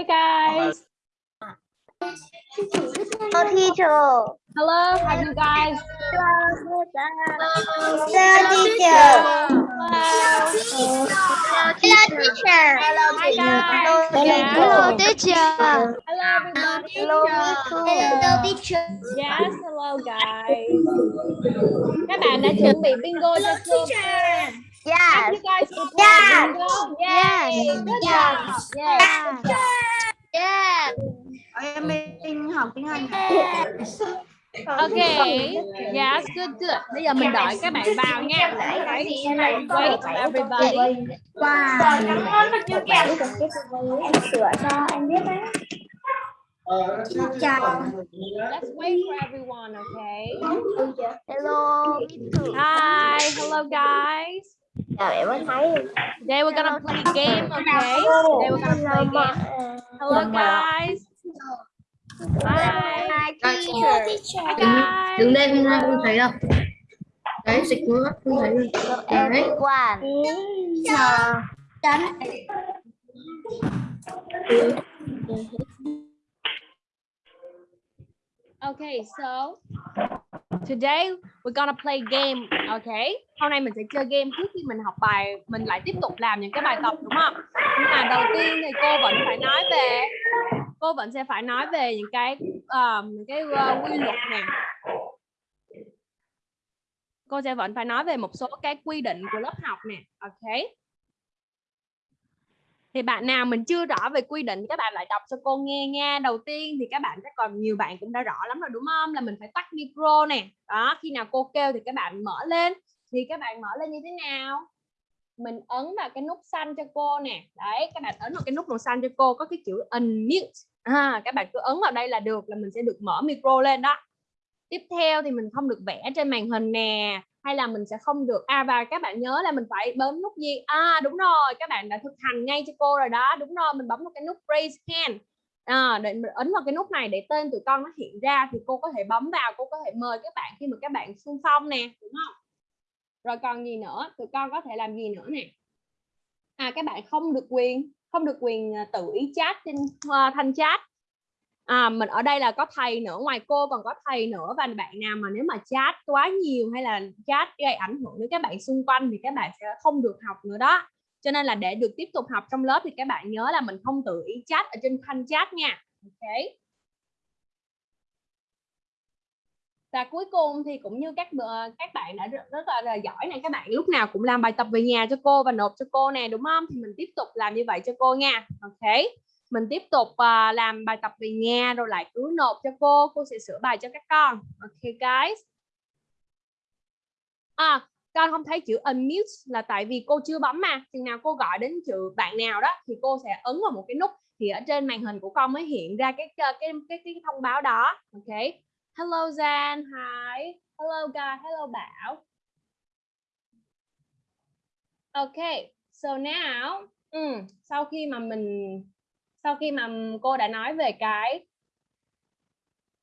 Hi guys. Hello, teacher. Hello, how are you guys? Hello, teacher. Hello. Hello, teacher. Hello, teacher. Hello everybody. Hello, Hello, teacher. Yes, hello guys. Các bạn đã chuẩn bị bingo cho cô. Yes. Have you guys prepared Yes. bingo? Yay. Yes. Good Yes. job. Yes. Good Yes. em mình học tiếng Anh Okay. Yes, good, good. Bây giờ mình đợi các bạn vào nha. Wait for everybody. wow Em sửa cho anh biết đấy. chào Let's wait for everyone, okay? Hello. Hi, hello guys. Today we're gonna play game, okay? Today we're gonna play game. Hello guys. Hi. Hi, teacher. teacher. Hi guys. đứng đây không ai không thấy đâu đấy dịch nữa không thấy đâu Hello, everyone. chào Okay, so today we're gonna play game, okay? Hôm nay mình sẽ chơi game trước khi mình học bài, mình lại tiếp tục làm những cái bài tập đúng không? Nhưng mà đầu tiên thì cô vẫn phải nói về cô vẫn sẽ phải nói về những cái um, những cái uh, quy luật này. Cô sẽ vẫn phải nói về một số cái quy định của lớp học nè, okay? Thì bạn nào mình chưa rõ về quy định các bạn lại đọc cho cô nghe nha. Đầu tiên thì các bạn chắc còn nhiều bạn cũng đã rõ lắm rồi đúng không? Là mình phải tắt micro nè. Đó khi nào cô kêu thì các bạn mở lên. Thì các bạn mở lên như thế nào? Mình ấn vào cái nút xanh cho cô nè. Đấy các bạn ấn vào cái nút màu xanh cho cô có cái chữ unmute. À, các bạn cứ ấn vào đây là được là mình sẽ được mở micro lên đó. Tiếp theo thì mình không được vẽ trên màn hình nè hay là mình sẽ không được à và các bạn nhớ là mình phải bấm nút gì? À đúng rồi các bạn đã thực hành ngay cho cô rồi đó. Đúng rồi mình bấm vào cái nút raise hand. À, để mình ấn vào cái nút này để tên tụi con nó hiện ra thì cô có thể bấm vào cô có thể mời các bạn khi mà các bạn xung phong nè đúng không? Rồi còn gì nữa? Tụi con có thể làm gì nữa nè? À các bạn không được quyền không được quyền à, tự ý chat trên uh, thanh chat à, mình ở đây là có thầy nữa ngoài cô còn có thầy nữa. Và bạn nào mà nếu mà chat quá nhiều hay là chat gây ảnh hưởng đến các bạn xung quanh thì các bạn sẽ không được học nữa đó. Cho nên là để được tiếp tục học trong lớp thì các bạn nhớ là mình không tự ý chat ở trên thanh chat nha. Ok. Và cuối cùng thì cũng như các các bạn đã rất, rất là, là giỏi này các bạn lúc nào cũng làm bài tập về nhà cho cô và nộp cho cô nè đúng không? Thì mình tiếp tục làm như vậy cho cô nha. Ok mình tiếp tục uh, làm bài tập về nhà rồi lại cứ nộp cho cô cô sẽ sửa bài cho các con. Ok guys. À con không thấy chữ unmute là tại vì cô chưa bấm mà. Chừng nào cô gọi đến chữ bạn nào đó thì cô sẽ ấn vào một cái nút thì ở trên màn hình của con mới hiện ra cái cái cái cái, cái thông báo đó. Ok. Hello Jan hi. Hello guy, hello Bảo. Ok. So now ừ, sau khi mà mình sau khi mà cô đã nói về cái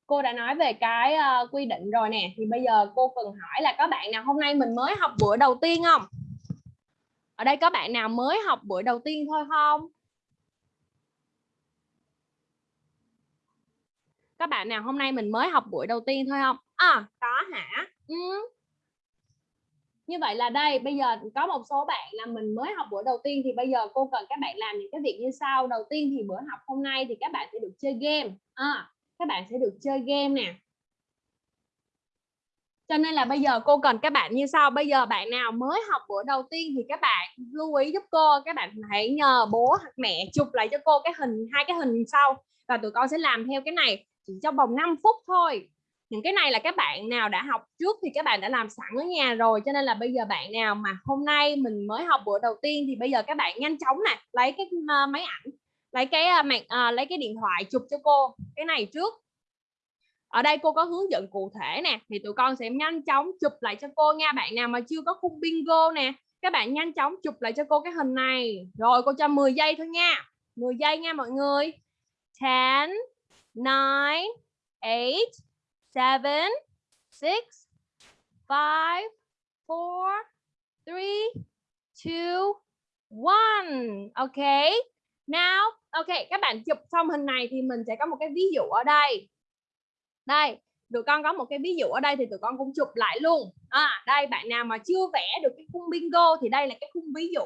cô đã nói về cái uh, quy định rồi nè thì bây giờ cô cần hỏi là có bạn nào hôm nay mình mới học buổi đầu tiên không? Ở đây có bạn nào mới học buổi đầu tiên thôi không? Các bạn nào hôm nay mình mới học buổi đầu tiên thôi không? À có hả? Ừ như vậy là đây bây giờ có một số bạn là mình mới học buổi đầu tiên thì bây giờ cô cần các bạn làm những cái việc như sau. Đầu tiên thì bữa học hôm nay thì các bạn sẽ được chơi game. À, các bạn sẽ được chơi game nè. Cho nên là bây giờ cô cần các bạn như sau. Bây giờ bạn nào mới học buổi đầu tiên thì các bạn lưu ý giúp cô. Các bạn hãy nhờ bố hoặc mẹ chụp lại cho cô cái hình hai cái hình sau. Và tụi con sẽ làm theo cái này chỉ trong vòng 5 phút thôi những cái này là các bạn nào đã học trước thì các bạn đã làm sẵn ở nhà rồi cho nên là bây giờ bạn nào mà hôm nay mình mới học bữa đầu tiên thì bây giờ các bạn nhanh chóng nè lấy cái uh, máy ảnh lấy cái uh, mạng uh, lấy cái điện thoại chụp cho cô cái này trước. Ở đây cô có hướng dẫn cụ thể nè thì tụi con sẽ nhanh chóng chụp lại cho cô nha. Bạn nào mà chưa có khung bingo nè các bạn nhanh chóng chụp lại cho cô cái hình này. Rồi cô cho 10 giây thôi nha. 10 giây nha mọi người. 10 9 8 seven, six, five, four, three, two, one, okay. Now, ok, các bạn chụp xong hình này thì mình sẽ có một cái ví dụ ở đây. Đây, tụi con có một cái ví dụ ở đây thì tụi con cũng chụp lại luôn. À, đây bạn nào mà chưa vẽ được cái khung bingo thì đây là cái khung ví dụ.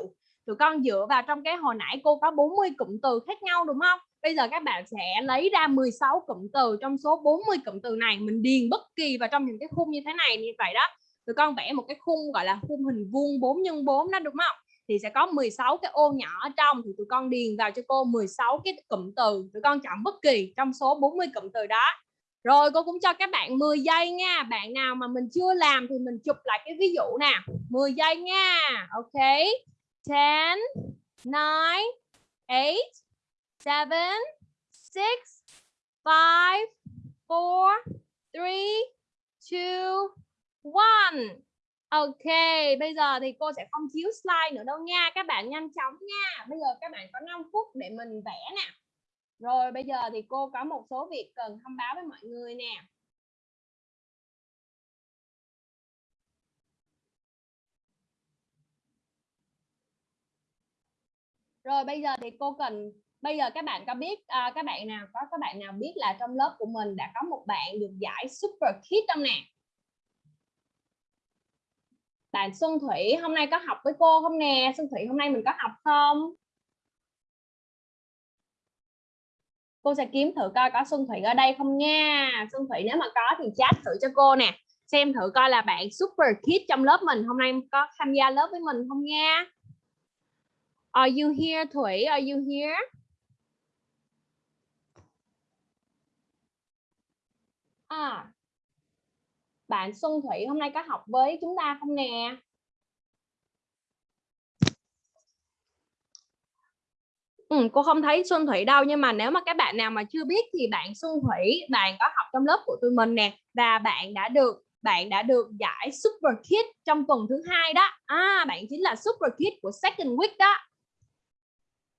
Tụi con dựa vào trong cái hồi nãy cô có 40 cụm từ khác nhau đúng không? Bây giờ các bạn sẽ lấy ra 16 cụm từ trong số 40 cụm từ này, mình điền bất kỳ vào trong những cái khung như thế này, như vậy đó. Tụi con vẽ một cái khung, gọi là khung hình vuông 4 x 4 đó, đúng không? thì sẽ có 16 cái ô nhỏ ở trong, thì tụi con điền vào cho cô 16 cái cụm từ. Tụi con chọn bất kỳ trong số 40 cụm từ đó. Rồi, cô cũng cho các bạn 10 giây nha. Bạn nào mà mình chưa làm thì mình chụp lại cái ví dụ nè. 10 giây nha. Ok. 10 9 8 7 6 5 4 3 2 1 Ok, bây giờ thì cô sẽ không chiếu slide nữa đâu nha. Các bạn nhanh chóng nha. Bây giờ các bạn có 5 phút để mình vẽ nè. Rồi bây giờ thì cô có một số việc cần thông báo với mọi người nè. Rồi bây giờ thì cô cần bây giờ các bạn có biết à, các bạn nào có các bạn nào biết là trong lớp của mình đã có một bạn được giải Super Kid không nè? bạn Xuân Thủy hôm nay có học với cô không nè? Xuân Thủy hôm nay mình có học không? Cô sẽ kiếm thử coi có Xuân Thủy ở đây không nha. Xuân Thủy nếu mà có thì chat thử cho cô nè. Xem thử coi là bạn super kid trong lớp mình hôm nay có tham gia lớp với mình không nha. Are you here Thủy? Are you here? À bạn Xuân Thủy hôm nay có học với chúng ta không nè? Ừ, cô không thấy Xuân Thủy đâu nhưng mà nếu mà các bạn nào mà chưa biết thì bạn Xuân Thủy bạn có học trong lớp của tụi mình nè. Và bạn đã được bạn đã được giải Super Kid trong tuần thứ hai đó. À bạn chính là Super Kid của second week đó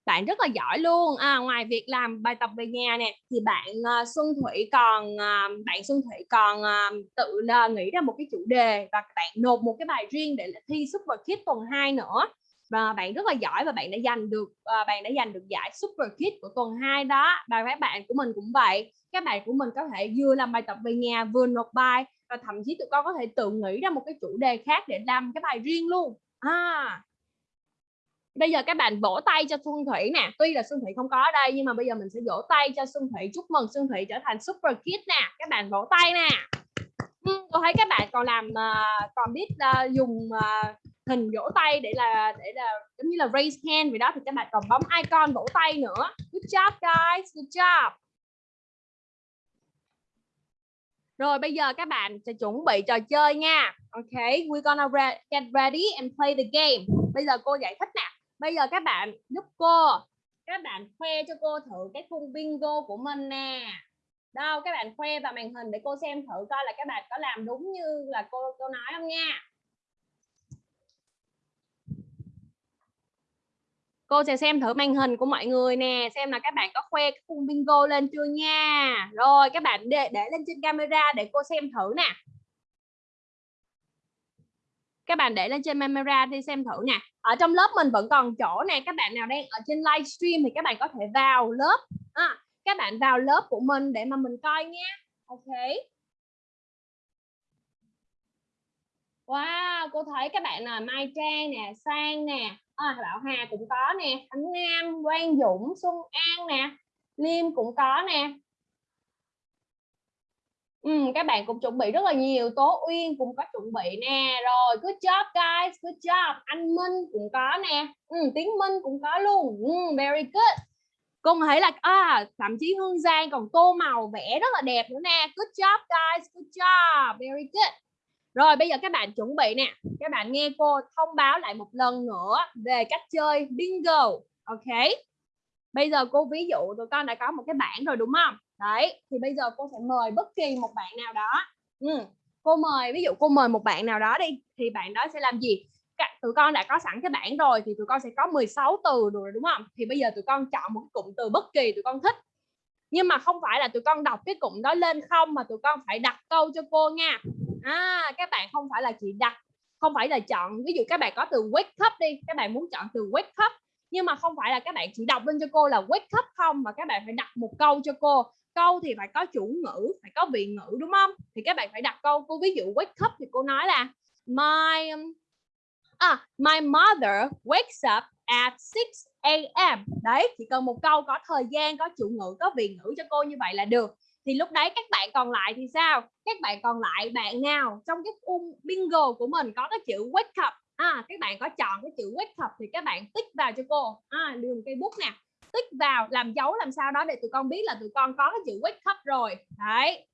bạn rất là giỏi luôn. À, ngoài việc làm bài tập về nhà nè thì bạn uh, Xuân Thủy còn uh, bạn Xuân Thủy còn uh, tự uh, nghĩ ra một cái chủ đề và bạn nộp một cái bài riêng để thi Super Kid tuần 2 nữa. Và bạn rất là giỏi và bạn đã giành được uh, bạn đã giành được giải Super Kid của tuần 2 đó. Và các bạn của mình cũng vậy. Các bạn của mình có thể vừa làm bài tập về nhà vừa nộp bài và thậm chí tụi con có thể tự nghĩ ra một cái chủ đề khác để làm cái bài riêng luôn. À bây giờ các bạn vỗ tay cho Xuân Thủy nè. Tuy là Xuân Thủy không có ở đây nhưng mà bây giờ mình sẽ vỗ tay cho Xuân Thủy. Chúc mừng Xuân Thủy trở thành super kid nè. Các bạn vỗ tay nè. Ừ, tôi thấy các bạn còn làm uh, còn biết uh, dùng uh, hình vỗ tay để là để là giống như là raise hand vậy đó thì các bạn còn bấm icon vỗ tay nữa. Good job guys. Good job. Rồi bây giờ các bạn sẽ chuẩn bị trò chơi nha. Ok, we gonna re get ready and play the game. Bây giờ cô giải thích nè bây giờ các bạn giúp cô. Các bạn khoe cho cô thử cái khung bingo của mình nè. Đâu, các bạn khoe vào màn hình để cô xem thử coi là các bạn có làm đúng như là cô cô nói không nha. Cô sẽ xem thử màn hình của mọi người nè, xem là các bạn có khoe cái khung bingo lên chưa nha. Rồi, các bạn để để lên trên camera để cô xem thử nè các bạn để lên trên camera đi xem thử nè. Ở trong lớp mình vẫn còn chỗ nè các bạn nào đang ở trên livestream thì các bạn có thể vào lớp. À, các bạn vào lớp của mình để mà mình coi nha. Ok. Wow, cô thấy các bạn là Mai Trang nè, Sang nè, à, Bảo Hà cũng có nè, Khánh Nam, Quang Dũng, Xuân An nè, Liêm cũng có nè, Ừ, các bạn cũng chuẩn bị rất là nhiều Tố Uyên cũng có chuẩn bị nè rồi good job guys good job. Anh Minh cũng có nè ừ, Tiến Minh cũng có luôn ừ, very good. Con thấy là à, thậm chí Hương Giang còn tô màu vẽ rất là đẹp nữa nè. Good job guys good job very good. Rồi bây giờ các bạn chuẩn bị nè. Các bạn nghe cô thông báo lại một lần nữa về cách chơi bingo ok? Bây giờ cô ví dụ tụi con đã có một cái bảng rồi đúng không? Đấy, thì bây giờ cô sẽ mời bất kỳ một bạn nào đó. Ừ. cô mời, ví dụ cô mời một bạn nào đó đi, thì bạn đó sẽ làm gì? Tụi con đã có sẵn cái bảng rồi thì tụi con sẽ có 16 từ rồi, đúng không? Thì bây giờ tụi con chọn một cụm từ bất kỳ tụi con thích. Nhưng mà không phải là tụi con đọc cái cụm đó lên không, mà tụi con phải đặt câu cho cô nha. À các bạn không phải là chỉ đặt, không phải là chọn, ví dụ các bạn có từ wake up đi, các bạn muốn chọn từ wake up, nhưng mà không phải là các bạn chỉ đọc lên cho cô là wake up không, mà các bạn phải đặt một câu cho cô câu thì phải có chủ ngữ phải có vị ngữ đúng không? Thì các bạn phải đặt câu cô ví dụ wake up thì cô nói là my um, à, my mother wakes up at 6 a.m. đấy chỉ cần một câu có thời gian có chủ ngữ có vị ngữ cho cô như vậy là được. Thì lúc đấy các bạn còn lại thì sao? Các bạn còn lại bạn nào trong cái um bingo của mình có cái chữ wake up? À các bạn có chọn cái chữ wake up thì các bạn tích vào cho cô. À đường cây bút nè tích vào làm dấu làm sao đó để tụi con biết là tụi con có cái chữ wake up rồi. Đấy.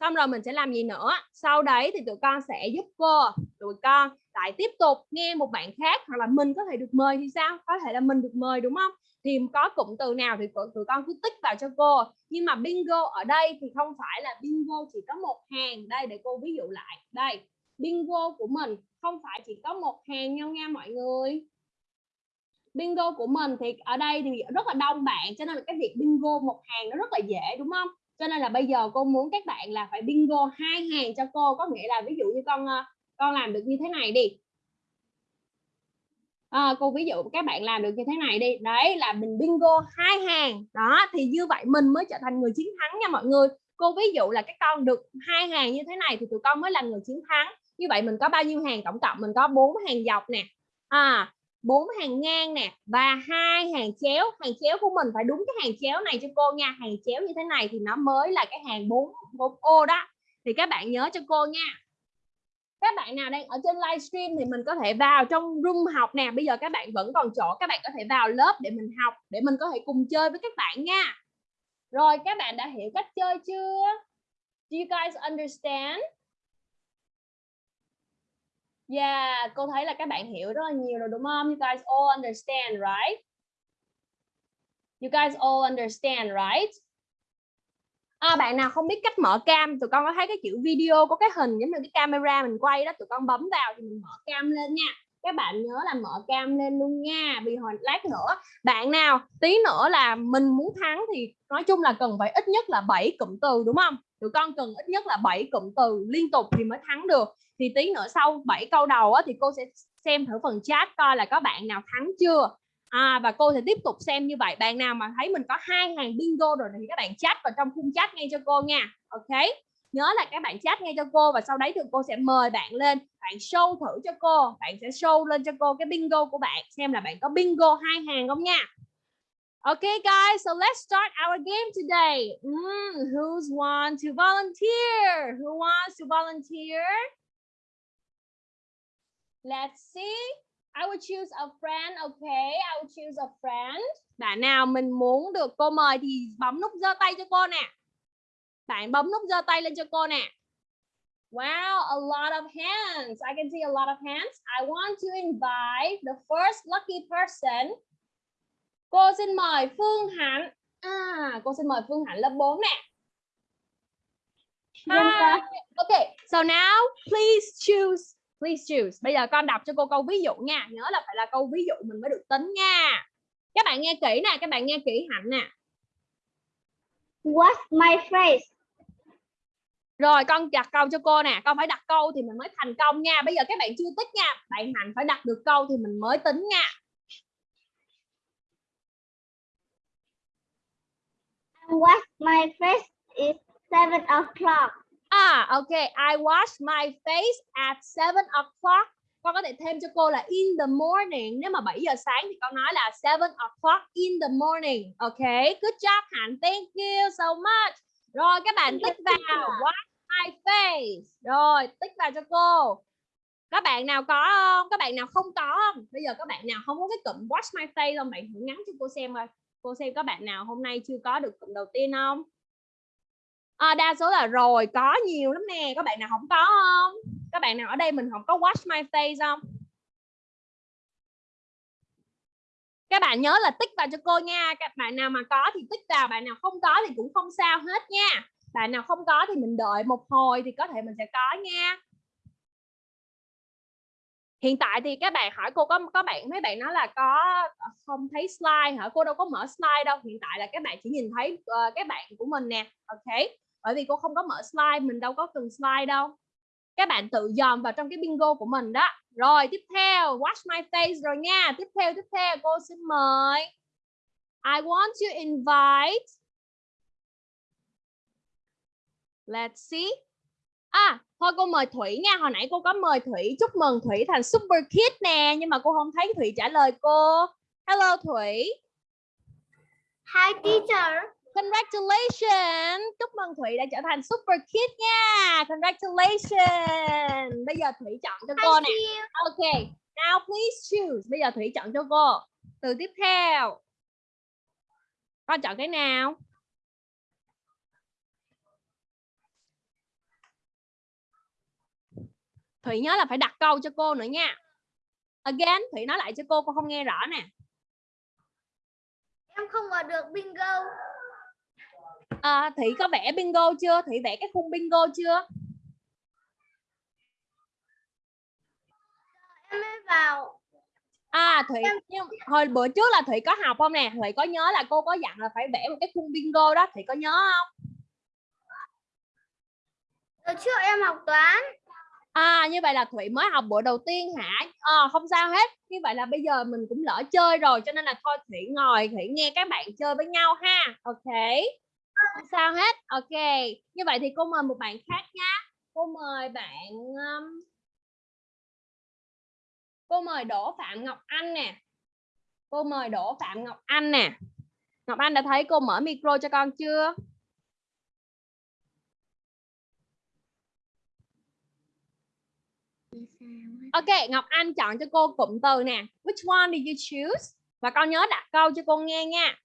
Xong rồi mình sẽ làm gì nữa? Sau đấy thì tụi con sẽ giúp cô. Tụi con lại tiếp tục nghe một bạn khác hoặc là mình có thể được mời thì sao? Có thể là mình được mời, đúng không? Thì có cụm từ nào thì tụi con cứ tích vào cho cô. Nhưng mà bingo ở đây thì không phải là bingo chỉ có một hàng. Đây, để cô ví dụ lại. Đây, bingo của mình không phải chỉ có một hàng nhau nha mọi người bingo của mình thì ở đây thì rất là đông bạn cho nên là cái việc bingo một hàng nó rất là dễ đúng không? Cho nên là bây giờ cô muốn các bạn là phải bingo hai hàng cho cô có nghĩa là ví dụ như con ờ, con làm được như thế này đi. À, cô ví dụ các bạn làm được như thế này đi. Đấy là mình bingo hai hàng. Đó thì như vậy mình mới trở thành người chiến thắng nha mọi người. Cô ví dụ là các con được hai hàng như thế này thì tụi con mới là người chiến thắng. Như vậy mình có bao nhiêu hàng? Tổng cộng mình có bốn hàng dọc nè. À bốn hàng ngang nè và hai hàng chéo. Hàng chéo của mình phải đúng cái hàng chéo này cho cô nha. Hàng chéo như thế này thì nó mới là cái hàng bốn bốn ô đó. Thì các bạn nhớ cho cô nha. Các bạn nào đang ở trên livestream thì mình có thể vào trong room học nè. Bây giờ các bạn vẫn còn chỗ, các bạn có thể vào lớp để mình học, để mình có thể cùng chơi với các bạn nha. Rồi, các bạn đã hiểu cách chơi chưa? Do you guys understand? Yeah, cô thấy là các bạn hiểu rất là nhiều rồi đúng không? You guys all understand, right? You guys all understand, right? À, bạn nào không biết cách mở cam, tụi con có thấy cái chữ video có cái hình giống như cái camera mình quay đó, tụi con bấm vào thì mình mở cam lên nha. Các bạn nhớ là mở cam lên luôn nha. Vì hồi lát nữa, bạn nào tí nữa là mình muốn thắng thì nói chung là cần phải ít nhất là 7 cụm từ đúng không? Tụi con cần ít nhất là 7 cụm từ liên tục thì mới thắng được thì tí nữa sau 7 câu đầu á, thì cô sẽ xem thử phần chat coi là có bạn nào thắng chưa à, và cô sẽ tiếp tục xem như vậy bạn nào mà thấy mình có hai hàng bingo rồi thì các bạn chat vào trong khung chat ngay cho cô nha ok nhớ là các bạn chat ngay cho cô và sau đấy thì cô sẽ mời bạn lên bạn show thử cho cô bạn sẽ show lên cho cô cái bingo của bạn xem là bạn có bingo hai hàng không nha Okay, guys, so let's start our game today. Mm, who's want to volunteer? Who wants to volunteer? Let's see. I will choose a friend. Okay, I will choose a friend. Bạn nào mình muốn được cô mời thì bấm nút giơ tay cho cô nè. Bạn bấm nút giơ tay lên cho cô nè. Wow, a lot of hands. I can see a lot of hands. I want to invite the first lucky person. Cô xin mời Phương Hạnh. À, cô xin mời Phương Hạnh lớp 4 nè. Hi. Okay, so now please choose Please choose. Bây giờ con đọc cho cô câu ví dụ nha. Nhớ là phải là câu ví dụ mình mới được tính nha. Các bạn nghe kỹ nè, các bạn nghe kỹ hạnh nè. What's my face? Rồi con đặt câu cho cô nè, con phải đặt câu thì mình mới thành công nha. Bây giờ các bạn chưa tích nha, bạn Hạnh phải đặt được câu thì mình mới tính nha. What's my face is seven o'clock. À ok, I wash my face at 7 o'clock. Con có thể thêm cho cô là in the morning. Nếu mà 7 giờ sáng thì con nói là 7 o'clock in the morning. Ok, good job Hạnh. Thank you so much. Rồi các bạn tích vào wash my face. Rồi, tích vào cho cô. Các bạn nào có không? Các bạn nào không có không? Bây giờ các bạn nào không có cái cụm Watch my face không? Bạn thử ngắn cho cô xem coi. Cô xem các bạn nào hôm nay chưa có được cụm đầu tiên không? à, đa số là rồi có nhiều lắm nè các bạn nào không có không các bạn nào ở đây mình không có Watch my face không các bạn nhớ là tích vào cho cô nha các bạn nào mà có thì tích vào bạn nào không có thì cũng không sao hết nha bạn nào không có thì mình đợi một hồi thì có thể mình sẽ có nha. Hiện tại thì các bạn hỏi cô có có bạn mấy bạn nói là có ờ, không thấy slide hả? Cô đâu có mở slide đâu. Hiện tại là các bạn chỉ nhìn thấy ờ, uh, các bạn của mình nè. Ok? Bởi vì cô không có mở slide mình đâu có cần slide đâu. Các bạn tự dòm vào trong cái bingo của mình đó. Rồi tiếp theo watch my face rồi nha. Tiếp theo tiếp theo cô xin mời. I want to invite let's see à thôi cô mời Thủy nha hồi nãy cô có mời Thủy chúc mừng Thủy thành super kid nè nhưng mà cô không thấy Thủy trả lời cô hello Thủy Hi teacher. Congratulations! Chúc mừng Thủy đã trở thành super kid nha. Congratulations. Bây giờ Thủy chọn cho cô nè. Ok. Now please choose. Bây giờ Thủy chọn cho cô. Từ tiếp theo. Con chọn cái nào? Thủy nhớ là phải đặt câu cho cô nữa nha. Again, Thủy nói lại cho cô, cô không nghe rõ nè. Em không vào được bingo. À, Thủy có vẽ bingo chưa? Thủy vẽ cái khung bingo chưa? Em mới vào. À Thủy nhưng hồi bữa trước là Thủy có học không nè? Thủy có nhớ là cô có dặn là phải vẽ một cái khung bingo đó, Thủy có nhớ không? Hồi trước em học toán. À như vậy là Thủy mới học buổi đầu tiên hả? À, không sao hết. Như vậy là bây giờ mình cũng lỡ chơi rồi cho nên là thôi Thủy ngồi Thủy nghe các bạn chơi với nhau ha. Ok. Không sao hết. Ok. Như vậy thì cô mời một bạn khác nhá. Cô mời bạn um, Cô mời Đỗ Phạm Ngọc Anh nè. Cô mời Đỗ Phạm Ngọc Anh nè. Ngọc Anh đã thấy cô mở micro cho con chưa? Ok, Ngọc Anh chọn cho cô cụm từ nè. Which one did you choose? Và con nhớ đặt câu cho cô nghe nha.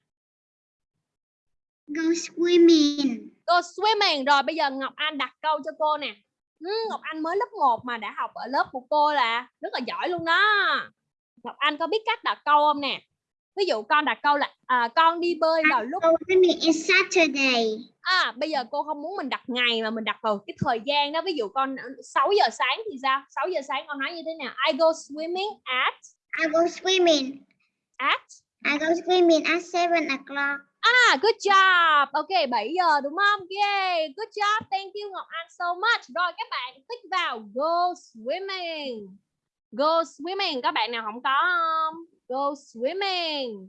Go swimming. Go swimming. Rồi bây giờ Ngọc Anh đặt câu cho cô nè. Ừ, Ngọc Anh mới lớp 1 mà đã học ở lớp của cô là rất là giỏi luôn đó. Ngọc Anh có biết cách đặt câu không nè? Ví dụ con đặt câu là à, con đi bơi vào lúc is Saturday. à bây giờ cô không muốn mình đặt ngày mà mình đặt vào cái thời gian đó. Ví dụ con 6 giờ sáng thì sao? 6 giờ sáng con nói như thế nào? I go swimming at I go swimming. at? I go swimming at seven o'clock. à good job. Ok 7 giờ đúng không? Yeah good job. Thank you Ngọc Anh so much. Rồi các bạn tích vào go swimming. Go swimming các bạn nào không có không go swimming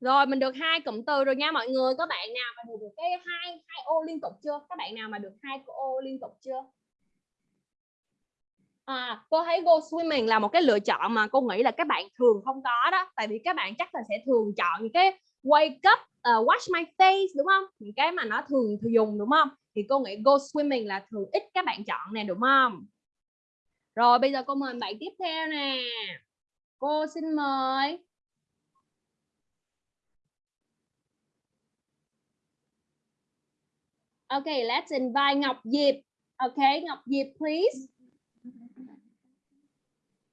Rồi mình được hai cụm từ rồi nha mọi người. Các bạn nào mà được cái hai hai ô liên tục chưa? Các bạn nào mà được hai ô liên tục chưa? À, cô thấy go swimming là một cái lựa chọn mà cô nghĩ là các bạn thường không có đó. Tại vì các bạn chắc là sẽ thường chọn những cái wake up, uh, wash my face đúng không? Những cái mà nó thường thường dùng đúng không? Thì cô nghĩ go swimming là thường ít các bạn chọn nè đúng không? Rồi bây giờ cô mời bạn tiếp theo nè. Cô xin mời. Okay, let's invite Ngọc Diệp. Okay, Ngọc Diệp please.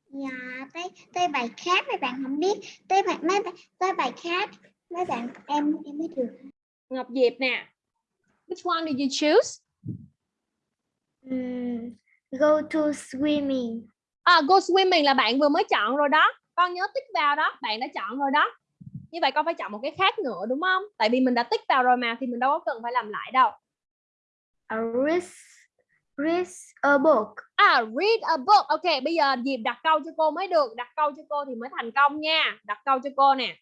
Dạ, tới tới bài khác mấy bạn không biết. Tới bài mấy tới bài khác mấy bạn em em biết được. Ngọc Diệp nè. Which one did you choose? Go to swimming. À, go swimming là bạn vừa mới chọn rồi đó. Con nhớ tích vào đó, bạn đã chọn rồi đó. Như vậy con phải chọn một cái khác nữa đúng không? Tại vì mình đã tích vào rồi mà thì mình đâu có cần phải làm lại đâu. A read, read a book. À, read a book. Ok, bây giờ Diệp đặt câu cho cô mới được. Đặt câu cho cô thì mới thành công nha. Đặt câu cho cô nè.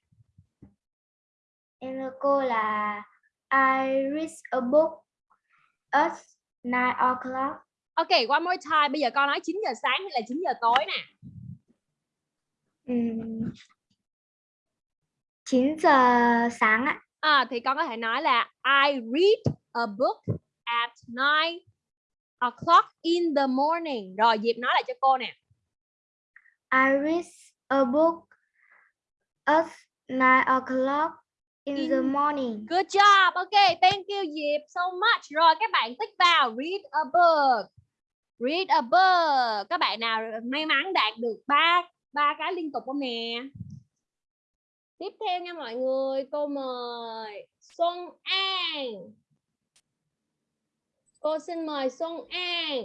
Em thưa cô là I read a book at 9 o'clock. Ok, one more time. Bây giờ con nói 9 giờ sáng hay là 9 giờ tối nè. Ừm, 9 giờ sáng ạ. À, thì con có thể nói là I read a book at 9 o'clock in the morning. Rồi Diệp nói lại cho cô nè. I read a book at 9 o'clock in, the In- morning. Good job. Ok, thank you Diệp so much. Rồi các bạn tích vào read a book. Read a book. Các bạn nào may mắn đạt được ba ba cái liên tục không nè? Tiếp theo nha mọi người, cô mời Xuân An. Cô xin mời Xuân An.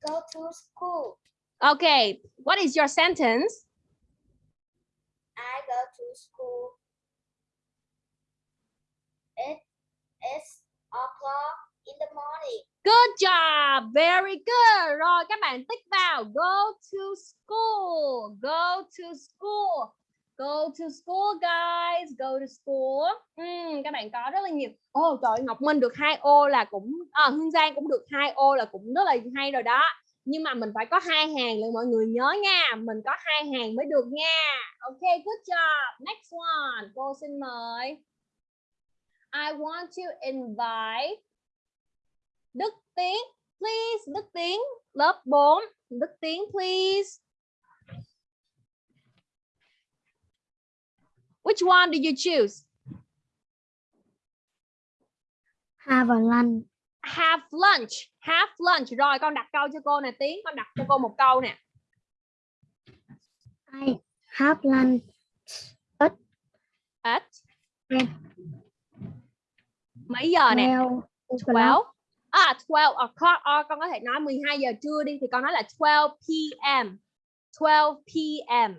Go to school. Okay, what is your sentence? I go to school at is o'clock in the morning. Good job, very good. Rồi các bạn tích vào go to school, go to school, go to school guys, go to school. Ừm, các bạn có rất là nhiều. Ồ trời Ngọc Minh được hai ô là cũng à, Hương Giang cũng được hai ô là cũng rất là hay rồi đó. Nhưng mà mình phải có hai hàng là mọi người nhớ nha, mình có hai hàng mới được nha. Ok, good job. Next one, cô xin mời. I want to invite Đức Tiến, please. Đức Tiến, lớp 4. Đức Tiến, please. Which one did you choose? Have a lunch. Have lunch. Have lunch. Rồi con đặt câu cho cô nè Tiến. Con đặt cho cô một câu nè. I have lunch At Ten. mấy giờ nè? 12 12. À 12 o'clock. À, con có thể nói 12 giờ trưa đi thì con nói là 12 p.m. 12 p.m.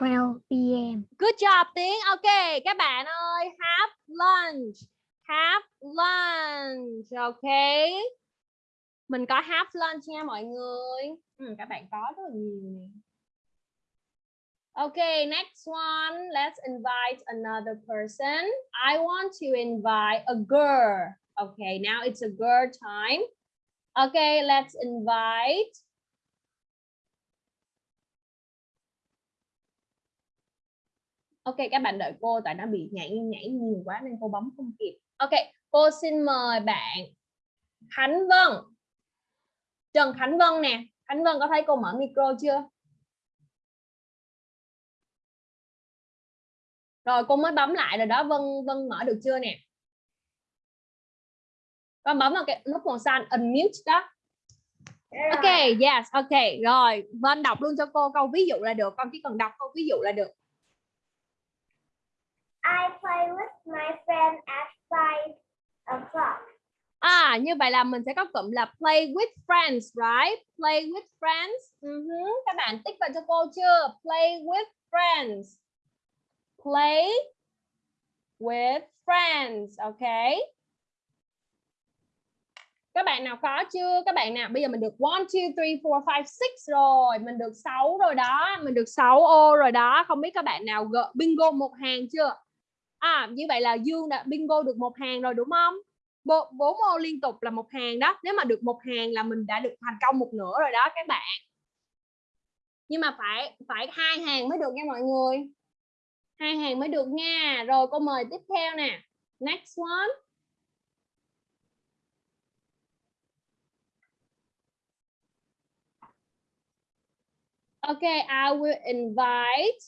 12 p.m. Good job Tiến. Ok, các bạn ơi, have lunch. Have lunch. Ok. Mình có have lunch nha mọi người. Ừ, các bạn có rất là nhiều nè. Okay, next one. Let's invite another person. I want to invite a girl. Okay, now it's a girl time. Okay, let's invite Ok các bạn đợi cô tại nó bị nhảy nhảy nhiều quá nên cô bấm không kịp. Ok, cô xin mời bạn Khánh Vân. Trần Khánh Vân nè. Khánh Vân có thấy cô mở micro chưa? Rồi cô mới bấm lại rồi đó. Vân Vân mở được chưa nè? Con bấm vào cái nút màu xanh unmute đó. Ok, yes, ok. Rồi, Vân đọc luôn cho cô câu ví dụ là được. Con chỉ cần đọc câu ví dụ là được. I play with my friend at five o'clock. À, như vậy là mình sẽ có cụm là play with friends, right? Play with friends. Uh -huh. Các bạn tích vào cho cô chưa? Play with friends. Play with friends, ok? Các bạn nào có chưa? Các bạn nào bây giờ mình được 1 2 3 4 5 6 rồi, mình được 6 rồi đó, mình được 6 ô rồi đó. Không biết các bạn nào gỡ bingo một hàng chưa? À, như vậy là Dương đã bingo được một hàng rồi đúng không? Bộ, bốn ô liên tục là một hàng đó. Nếu mà được một hàng là mình đã được thành công một nửa rồi đó các bạn. Nhưng mà phải phải hai hàng mới được nha mọi người. Hai hàng mới được nha. Rồi cô mời tiếp theo nè. Next one. Okay, I will invite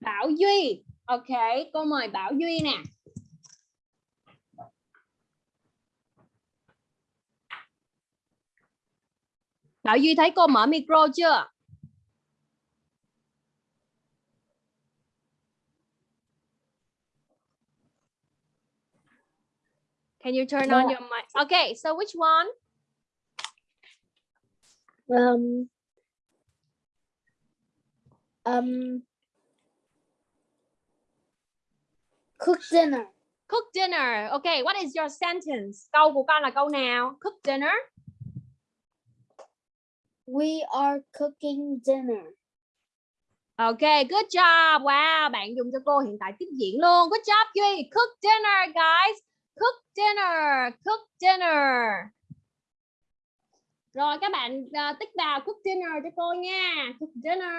Bảo Duy. Ok, cô mời Bảo Duy nè. Bảo Duy thấy cô mở micro chưa? Can you turn on your mic? Okay, so which one? Um, um, cook dinner. Cook dinner. Okay, what is your sentence? Câu của con là câu nào? Cook dinner. We are cooking dinner. Okay, good job. Wow, bạn dùng cho cô hiện tại tiếp diễn luôn. Good job Duy. Cook dinner, guys. Cook dinner. Cook dinner. Rồi các bạn uh, tích vào cook dinner cho cô nha. Cook dinner.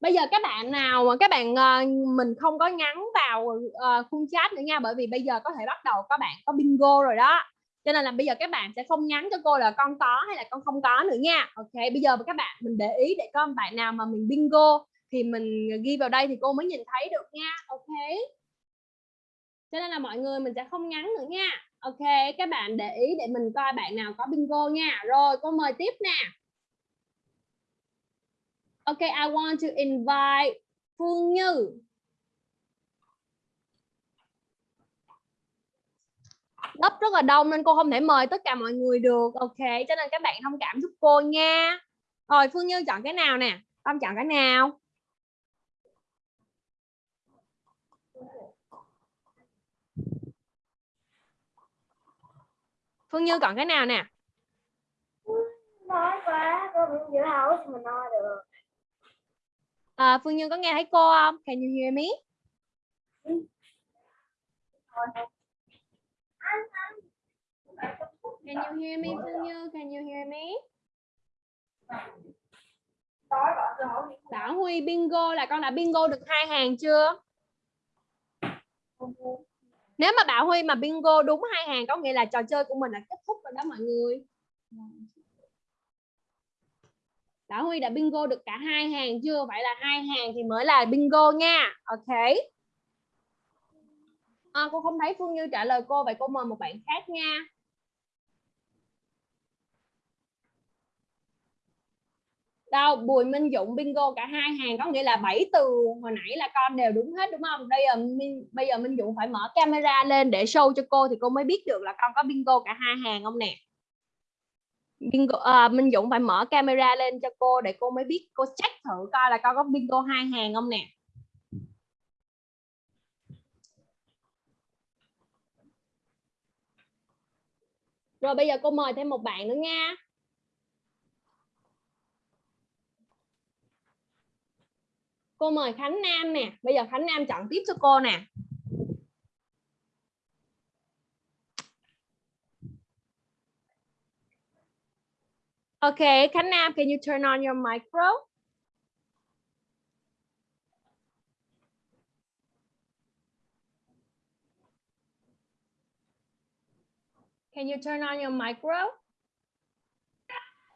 Bây giờ các bạn nào mà các bạn uh, mình không có nhắn vào uh, khung chat nữa nha bởi vì bây giờ có thể bắt đầu các bạn có bingo rồi đó. Cho nên là bây giờ các bạn sẽ không nhắn cho cô là con có hay là con không có nữa nha. Ok, bây giờ các bạn mình để ý để con bạn nào mà mình bingo thì mình ghi vào đây thì cô mới nhìn thấy được nha. Ok. Cho nên là mọi người mình sẽ không nhắn nữa nha. Ok, các bạn để ý để mình coi bạn nào có bingo nha. Rồi, cô mời tiếp nè. Ok, I want to invite Phương Như. Lớp rất là đông nên cô không thể mời tất cả mọi người được. Ok, cho nên các bạn thông cảm giúp cô nha. Rồi, Phương Như chọn cái nào nè? Con chọn cái nào? Phương Như còn cái nào nè? Nói quá con không giữ hấu thì mình nói được. À, Phương Như có nghe thấy cô không? Can you hear me? Can you hear me Phương Như? Can you hear me? Bảo Huy bingo là con đã bingo được hai hàng chưa nếu mà Bảo Huy mà bingo đúng hai hàng có nghĩa là trò chơi của mình là kết thúc rồi đó mọi người. Bảo Huy đã bingo được cả hai hàng chưa? Vậy là hai hàng thì mới là bingo nha. Ok. À, cô không thấy Phương Như trả lời cô vậy cô mời một bạn khác nha. Đâu Bùi Minh Dũng bingo cả hai hàng có nghĩa là bảy từ hồi nãy là con đều đúng hết đúng không? Bây giờ Minh, bây giờ Minh Dũng phải mở camera lên để show cho cô thì cô mới biết được là con có bingo cả hai hàng không nè? Bingo à, Minh Dũng phải mở camera lên cho cô để cô mới biết cô check thử coi là con có bingo hai hàng không nè? Rồi bây giờ cô mời thêm một bạn nữa nha. Cô mời Khánh Nam nè bây giờ Khánh Nam chọn tiếp cho cô nè Okay, Khánh Nam, can you turn on your micro? Can you turn on your micro?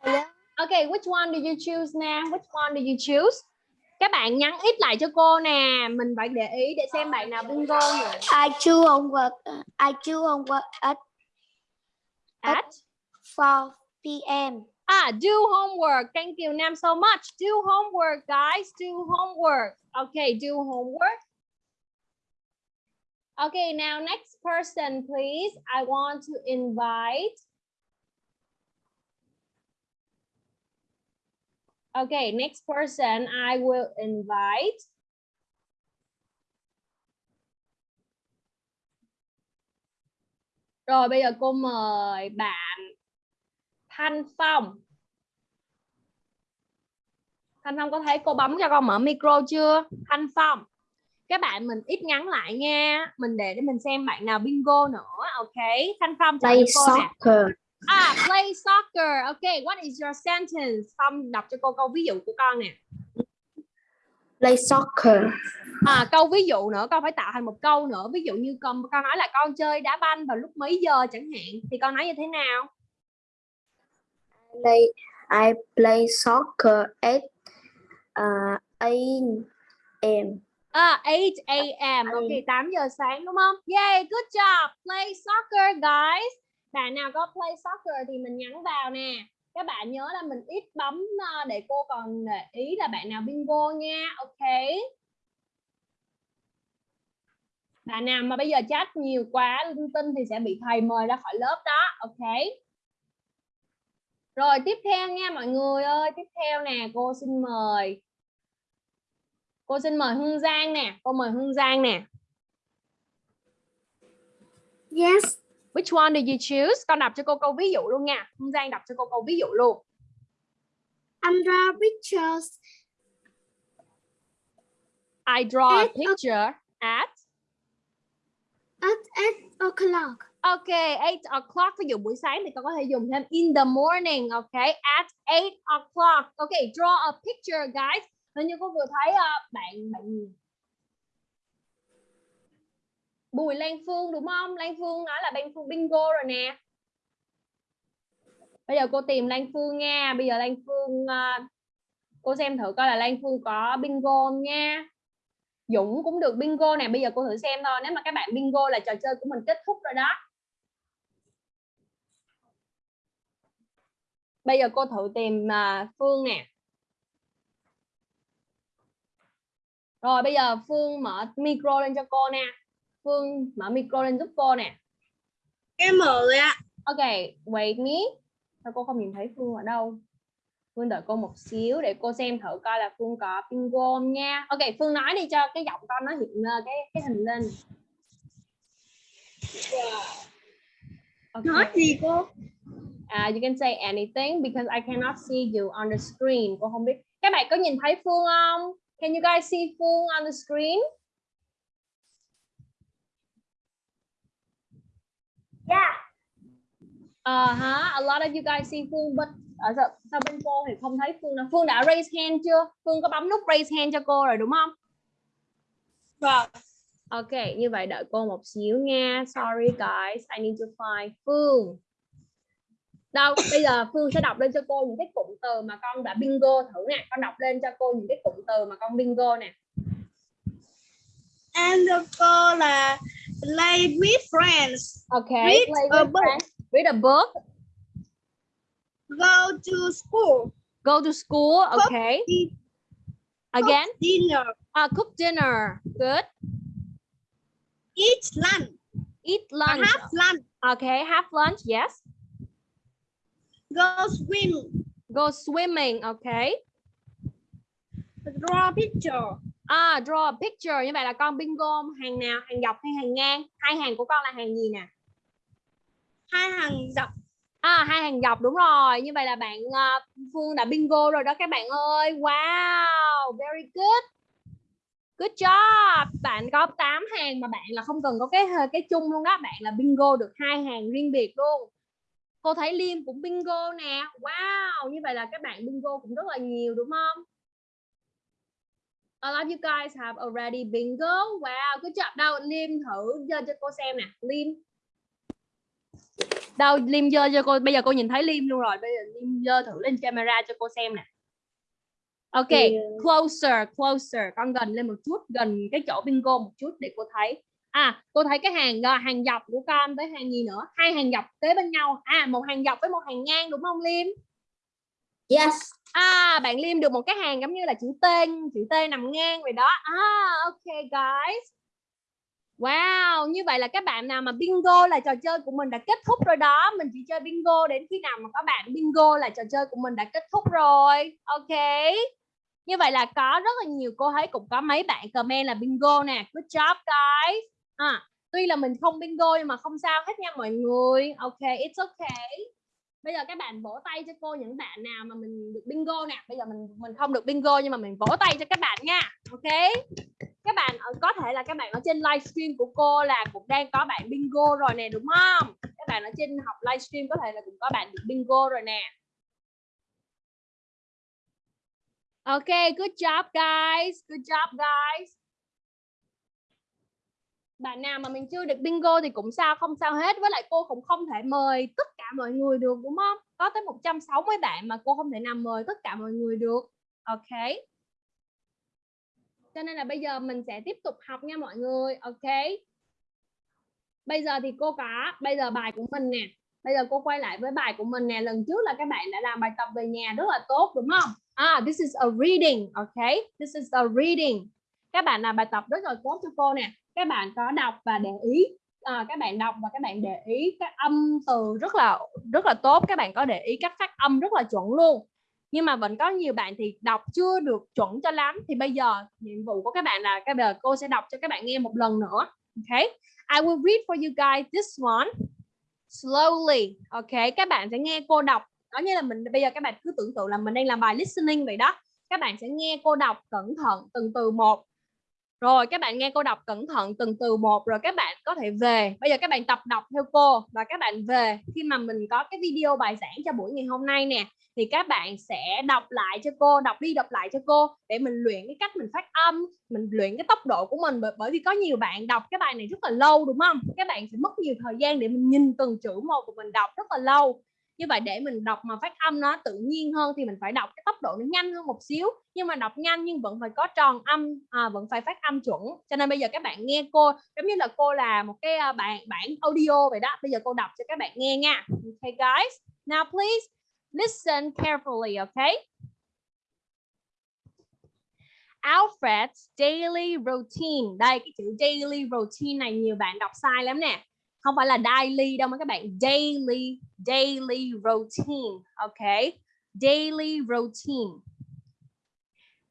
Hello. Okay, which one do you choose now? Which one do you choose? Các bạn nhắn ít lại cho cô nè, mình phải để ý để xem bạn nào bingo nữa. I do homework. I do homework at At? 4 p.m. Ah, do homework. Thank you, Nam, so much. Do homework, guys. Do homework. Okay, do homework. Okay, now next person, please. I want to invite. Okay, next person I will invite. Rồi bây giờ cô mời bạn Thanh Phong. Thanh Phong có thấy cô bấm cho con mở micro chưa? Thanh Phong. Các bạn mình ít ngắn lại nha. Mình để để mình xem bạn nào bingo nữa. Ok. Thanh Phong cho cô nè. À, play soccer. Ok, what is your sentence? Phong đọc cho cô câu ví dụ của con nè. Play soccer. À, câu ví dụ nữa, con phải tạo thành một câu nữa. Ví dụ như con con nói là con chơi đá banh vào lúc mấy giờ chẳng hạn thì con nói như thế nào? Play, I play soccer at uh, 8 a.m. À, 8 a.m. Ok, 8 giờ sáng đúng không? Yay, good job. Play soccer guys. Bạn nào có play soccer thì mình nhắn vào nè. Các bạn nhớ là mình ít bấm ờ, để cô còn để ý là bạn nào bingo nha. Ok. Bạn nào mà bây giờ chat nhiều quá linh tinh thì sẽ bị thầy mời ra khỏi lớp đó. Ok. Rồi tiếp theo nha mọi người ơi. Tiếp theo nè, cô xin mời. Cô xin mời Hương Giang nè. Cô mời Hương Giang nè. Yes. Which one did you choose? Con đọc cho cô câu ví dụ luôn nha. Hương Giang đọc cho cô câu ví dụ luôn. I draw pictures I draw a At a- picture at at 8 o'clock. Ok, 8 o'clock. Ví dụ buổi sáng thì con có thể dùng thêm in the morning. Ok, at 8 o'clock. Ok, draw a picture guys. Hình như cô vừa thấy ờ, bạn bạn Bùi Lan Phương, đúng không? Lan Phương nói là Lan Phương bingo rồi nè. Bây giờ cô tìm Lan Phương nha. Bây giờ Lan Phương ờ, cô xem thử coi là Lan Phương có bingo không nha. Dũng cũng được bingo nè. Bây giờ cô thử xem thôi. Nếu mà các bạn bingo là trò chơi của mình kết thúc rồi đó. Bây giờ cô thử tìm ờ, Phương nè. Rồi bây giờ Phương mở micro lên cho cô nè. Phương mở micro lên giúp cô nè. Em mở rồi ạ. Ok, wait me. Sao cô không nhìn thấy Phương ở đâu? Phương đợi cô một xíu để cô xem thử coi là Phương có bingo không nha. Ok, Phương nói đi cho cái giọng con nó hiện lên cái cái hình lên. Okay. Nói gì cô? Uh, you can say anything because I cannot see you on the screen. Cô không biết. Các bạn có nhìn thấy Phương không? Can you guys see Phương on the screen? Yeah. Uh huh. A lot of you guys see Phương, but ở sao, sao bên cô thì không thấy Phương nào. Phương đã raise hand chưa? Phương có bấm nút raise hand cho cô rồi đúng không? Vâng. Ok, như vậy đợi cô một xíu nha. Sorry guys, I need to find Phương. Đâu, bây giờ Phương sẽ đọc lên cho cô những cái cụm từ mà con đã bingo thử nè. Con đọc lên cho cô những cái cụm từ mà con bingo nè. And cô là play with friends. Ok, Read a book. friends. Read a book. Go to school. Go to school. Okay. Again, dinner. uh, cook dinner. Good. Eat lunch. Eat lunch. have lunch. Okay, have lunch. Yes. Go swim. Go swimming. Okay. Draw a picture. À, draw a picture. Như vậy là con bingo hàng nào hàng dọc hay hàng ngang? Hai hàng của con là hàng gì nè? Hai hàng dọc. à hai hàng dọc đúng rồi. Như vậy là bạn ờ, Phương đã bingo rồi đó các bạn ơi. Wow very good. Good job. Bạn có 8 hàng mà bạn là không cần có cái cái chung luôn đó. Bạn là bingo được hai hàng riêng biệt luôn. Cô thấy Liêm cũng bingo nè. Wow như vậy là các bạn bingo cũng rất là nhiều đúng không A lot of you guys have already bingo. Wow, good job. Đâu Liêm thử giơ cho cô xem nè. Liêm. Đâu Liêm giơ cho cô. Bây giờ cô nhìn thấy Liêm luôn rồi. Bây giờ Liêm giơ thử lên camera cho cô xem nè. Ok, closer, closer. Con gần lên một chút, gần cái chỗ bingo một chút để cô thấy. À, cô thấy cái hàng ờ, hàng dọc của con với hàng gì nữa? Hai hàng dọc kế bên nhau. À, một hàng dọc với một hàng ngang đúng không Liêm? Yes. À, bạn Liêm được một cái hàng giống như là chữ T, chữ T nằm ngang vậy đó. À, ok guys. Wow, như vậy là các bạn nào mà bingo là trò chơi của mình đã kết thúc rồi đó. Mình chỉ chơi bingo đến khi nào mà có bạn bingo là trò chơi của mình đã kết thúc rồi. Ok. Như vậy là có rất là nhiều cô thấy cũng có mấy bạn comment là bingo nè. Good job guys. À, tuy là mình không bingo nhưng mà không sao hết nha mọi người. Ok, it's okay bây giờ các bạn vỗ tay cho cô những bạn nào mà mình được bingo nè. Bây giờ mình mình không được bingo nhưng mà mình vỗ tay cho các bạn nha. Ok? Các bạn ở, có thể là các bạn ở trên livestream của cô là cũng đang có bạn bingo rồi nè, đúng không? Các bạn ở trên học livestream có thể là cũng có bạn được bingo rồi nè. Ok, good job, guys. Good job, guys bạn nào mà mình chưa được bingo thì cũng sao, không sao hết. Với lại cô cũng không thể mời tất cả mọi người được, đúng không? Có tới 160 bạn mà cô không thể nào mời tất cả mọi người được. Ok. Cho nên là bây giờ mình sẽ tiếp tục học nha mọi người. Ok. Bây giờ thì cô có, bây giờ bài của mình nè. Bây giờ cô quay lại với bài của mình nè. Lần trước là các bạn đã làm bài tập về nhà rất là tốt, đúng không? À this is a reading. Ok. This is a reading. Các bạn làm bài tập rất là tốt cho cô nè các bạn có đọc và để ý à, các bạn đọc và các bạn để ý các âm từ rất là rất là tốt. Các bạn có để ý các phát âm rất là chuẩn luôn. Nhưng mà vẫn có nhiều bạn thì đọc chưa được chuẩn cho lắm. Thì bây giờ nhiệm vụ của các bạn là các giờ cô sẽ đọc cho các bạn nghe một lần nữa. Ok? I will read for you guys this one slowly. Ok? Các bạn sẽ nghe cô đọc. Đó như là mình bây giờ các bạn cứ tưởng tượng là mình đang làm bài listening vậy đó. Các bạn sẽ nghe cô đọc cẩn thận từng từ một rồi các bạn nghe cô đọc cẩn thận từng từ một rồi các bạn có thể về. Bây giờ các bạn tập đọc theo cô và các bạn về. Khi mà mình có cái video bài giảng cho buổi ngày hôm nay nè thì các bạn sẽ đọc lại cho cô đọc đi đọc lại cho cô để mình luyện cái cách mình phát âm mình luyện cái tốc độ của mình. Bởi, vì có nhiều bạn đọc cái bài này rất là lâu đúng không? Các bạn sẽ mất nhiều thời gian để mình nhìn từng chữ một của mình đọc rất là lâu như vậy để mình đọc mà phát âm nó tự nhiên hơn thì mình phải đọc cái tốc độ nó nhanh hơn một xíu. Nhưng mà đọc nhanh nhưng vẫn phải có tròn âm à, vẫn phải phát âm chuẩn. Cho nên bây giờ các bạn nghe cô giống như là cô là một cái à, bản bản audio vậy đó. Bây giờ cô đọc cho các bạn nghe nha. Okay guys. Now please listen carefully okay? Alfred's daily routine. Đây cái chữ daily routine này nhiều bạn đọc sai lắm nè không phải là daily đâu mà các bạn daily daily routine ok daily routine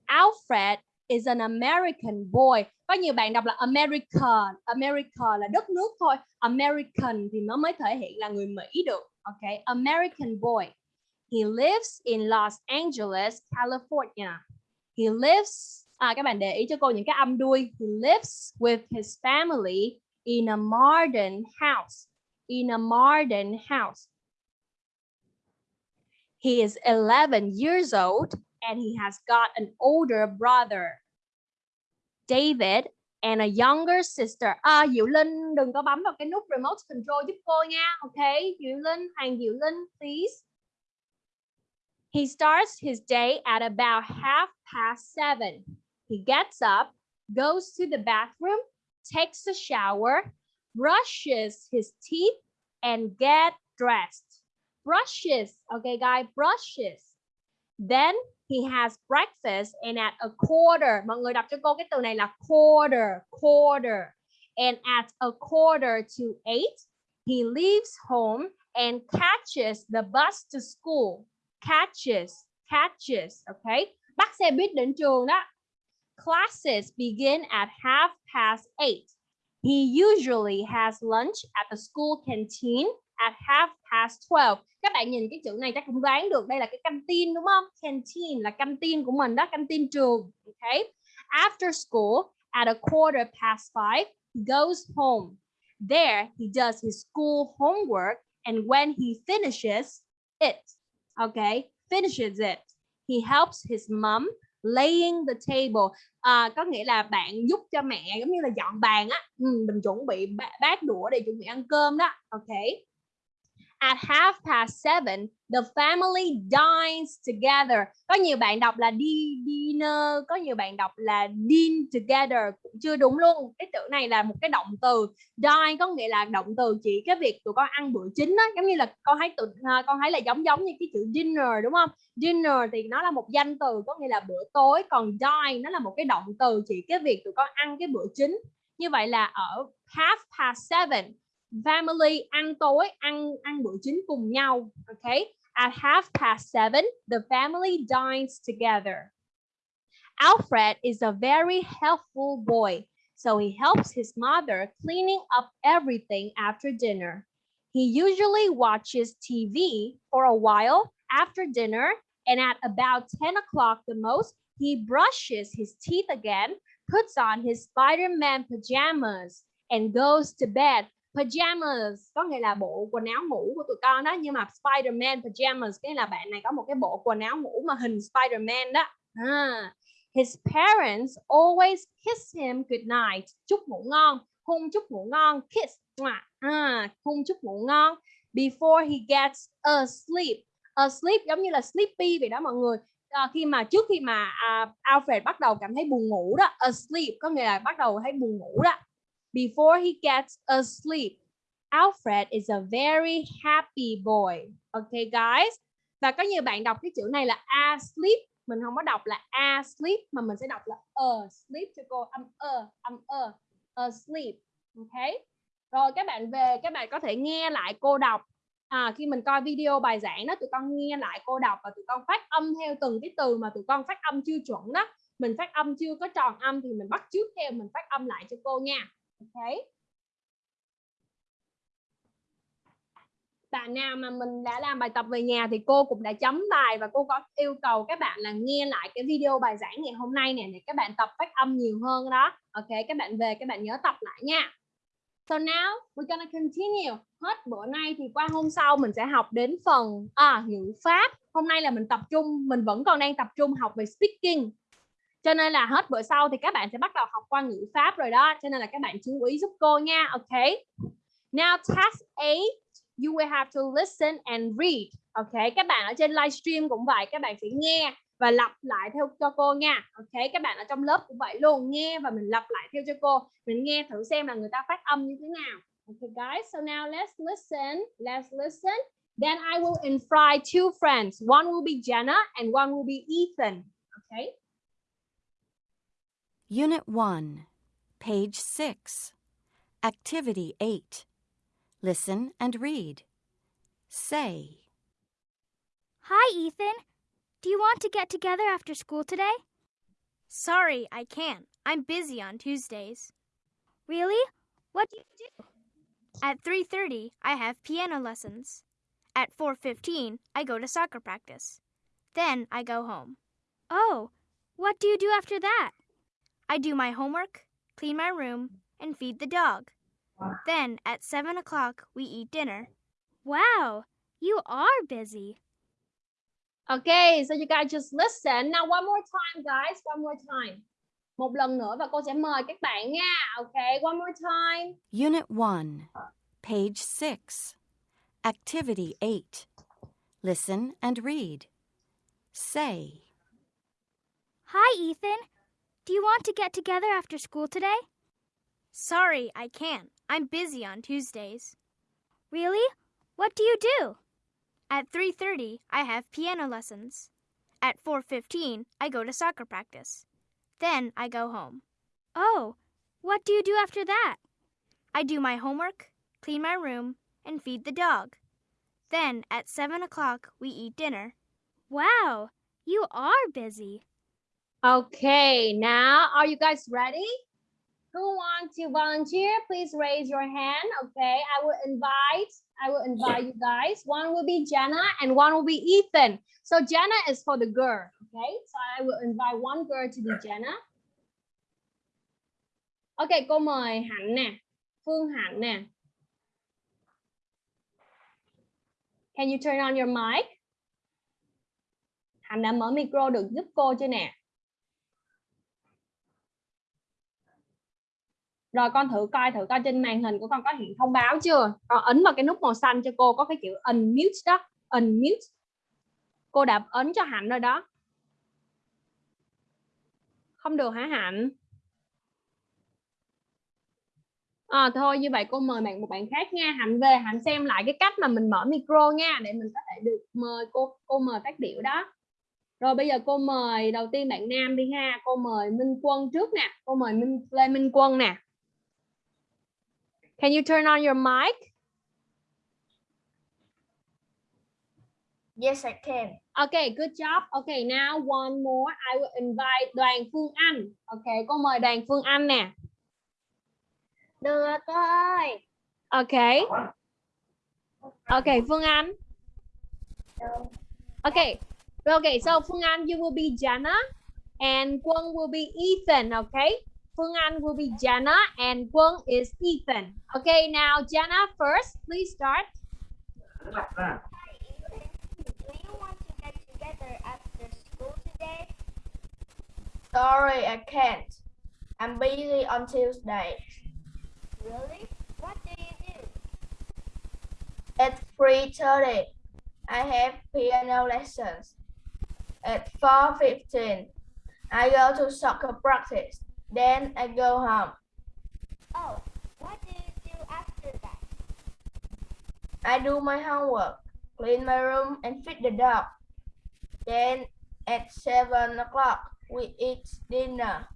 Alfred is an American boy. Có nhiều bạn đọc là American, America là đất nước thôi. American thì nó mới thể hiện là người Mỹ được. Ok, American boy. He lives in Los Angeles, California. He lives à các bạn để ý cho cô những cái âm đuôi. He lives with his family in a modern house. In a modern house. He is 11 years old and he has got an older brother, David, and a younger sister. À, Diệu Linh đừng có bấm vào cái nút remote control giúp cô nha. Ok, Diệu Linh, Hoàng Diệu Linh, please. He starts his day at about half past seven. He gets up, goes to the bathroom, takes a shower, brushes his teeth, and get dressed. Brushes, okay, guys, brushes. Then he has breakfast and at a quarter, mọi người đọc cho cô cái từ này là quarter, quarter. And at a quarter to eight, he leaves home and catches the bus to school. Catches, catches, okay? Bắt xe buýt đến trường đó. Classes begin at half past eight. He usually has lunch at the school canteen at half past 12. Các bạn nhìn cái chữ này chắc cũng đoán được đây là cái canteen đúng không? Canteen là canteen của mình đó, canteen trường. Okay. After school at a quarter past five, he goes home. There he does his school homework and when he finishes it, okay, finishes it, he helps his mom laying the table. À, có nghĩa là bạn giúp cho mẹ giống như là dọn bàn á, ừ, mình chuẩn bị bát đũa để chuẩn bị ăn cơm đó. ok? At half past seven, the family dines together. Có nhiều bạn đọc là đi dinner, có nhiều bạn đọc là din together cũng chưa đúng luôn. Cái từ này là một cái động từ. Dine có nghĩa là động từ chỉ cái việc tụi con ăn bữa chính á, giống như là con thấy tụi à, con thấy là giống giống như cái chữ dinner đúng không? Dinner thì nó là một danh từ có nghĩa là bữa tối, còn dine nó là một cái động từ chỉ cái việc tụi con ăn cái bữa chính. Như vậy là ở half past seven family ăn tối ăn ăn bữa chính cùng nhau okay at half past seven the family dines together. Alfred is a very helpful boy so he helps his mother cleaning up everything after dinner. He usually watches TV for a while after dinner and at about 10 o'clock the most he brushes his teeth again puts on his Spider-Man pajamas and goes to bed pajamas có nghĩa là bộ quần áo ngủ của tụi con đó nhưng mà Spiderman pajamas cái là bạn này có một cái bộ quần áo ngủ mà hình Spiderman đó. À. his parents always kiss him good night. Chúc ngủ ngon hôn chúc ngủ ngon kiss. À, hôn chúc ngủ ngon before he gets asleep. Asleep giống như là sleepy vậy đó mọi người. À, khi mà trước khi mà uh, Alfred bắt đầu cảm thấy buồn ngủ đó asleep có nghĩa là bắt đầu thấy buồn ngủ đó before he gets asleep. Alfred is a very happy boy. Okay guys. Và có nhiều bạn đọc cái chữ này là asleep. Mình không có đọc là asleep mà mình sẽ đọc là asleep cho cô âm ơ âm ơ asleep. Okay. Rồi các bạn về các bạn có thể nghe lại cô đọc. À, khi mình coi video bài giảng đó tụi con nghe lại cô đọc và tụi con phát âm theo từng cái từ mà tụi con phát âm chưa chuẩn đó mình phát âm chưa có tròn âm thì mình bắt trước theo mình phát âm lại cho cô nha Okay. bạn nào mà mình đã làm bài tập về nhà thì cô cũng đã chấm bài và cô có yêu cầu các bạn là nghe lại cái video bài giảng ngày hôm nay nè để các bạn tập phát âm nhiều hơn đó ok các bạn về các bạn nhớ tập lại nha So now we're gonna continue. Hết bữa nay thì qua hôm sau mình sẽ học đến phần à, ngữ pháp. Hôm nay là mình tập trung, mình vẫn còn đang tập trung học về speaking cho nên là hết bữa sau thì các bạn sẽ bắt đầu học qua ngữ pháp rồi đó. Cho nên là các bạn chú ý giúp cô nha. Ok. Now task 8 you will have to listen and read. Ok, các bạn ở trên livestream cũng vậy, các bạn sẽ nghe và lặp lại theo cho cô nha. Ok, các bạn ở trong lớp cũng vậy luôn, nghe và mình lặp lại theo cho cô. Mình nghe thử xem là người ta phát âm như thế nào. Okay guys, so now let's listen let's listen. Then I will invite two friends. One will be Jenna and one will be Ethan. Okay Unit 1, page 6, Activity 8. Listen and read. Say, Hi, Ethan. Do you want to get together after school today? Sorry, I can't. I'm busy on Tuesdays. Really? What do you do? At 3:30, I have piano lessons. At 4:15, I go to soccer practice. Then I go home. Oh, what do you do after that? I do my homework, clean my room, and feed the dog. Then at 7 o'clock, we eat dinner. Wow, you are busy. Okay, so you guys just listen. Now one more time guys, one more time. Một lần nữa và cô sẽ mời các bạn nha. Okay, one more time. Unit 1, page 6. Activity 8. Listen and read. Say, Hi, Ethan. Do you want to get together after school today? Sorry, I can't. I'm busy on Tuesdays. Really? What do you do? At 3:30, I have piano lessons. At 4:15, I go to soccer practice. Then I go home. Oh, what do you do after that? I do my homework, clean my room, and feed the dog. Then at 7 o'clock, we eat dinner. Wow, you are busy. Okay, now are you guys ready? Who wants to volunteer? Please raise your hand. Okay, I will invite. I will invite you guys. One will be Jenna and one will be Ethan. So Jenna is for the girl. Okay, so I will invite one girl to be Jenna. Okay, cô mời Hạnh nè, Phương Hạnh nè. Can you turn on your mic? Hạnh đã mở micro được giúp cô chưa nè? Rồi con thử coi thử coi trên màn hình của con có hiện thông báo chưa? Con ấn vào cái nút màu xanh cho cô có cái chữ unmute đó, unmute. Cô đã ấn cho Hạnh rồi đó. Không được hả Hạnh? À, thôi như vậy cô mời bạn một bạn khác nha Hạnh về Hạnh xem lại cái cách mà mình mở micro nha để mình có thể được mời cô cô mời phát biểu đó rồi bây giờ cô mời đầu tiên bạn Nam đi ha cô mời Minh Quân trước nè cô mời Minh Lê Minh Quân nè Can you turn on your mic? Yes, I can. Okay, good job. Okay, now one more. I will invite Đoàn Phương Anh. Okay, cô mời Đoàn Phương Anh nè. Được ơi. Okay. Okay, Phương Anh. Okay. Okay, so Phương Anh, you will be Jana and Quân will be Ethan, okay? Phương Anh will be Jana and Quân is Ethan. Okay, now Jana first, please start. Hi, Ethan. Do you want to get together after school today? Sorry, I can't. I'm busy on Tuesday. Really? What do you do? At 3.30, I have piano lessons. At 4.15, I go to soccer practice. Then I go home. Oh, what do you do after that? I do my homework, clean my room, and feed the dog. Then at 7 o'clock, we eat dinner.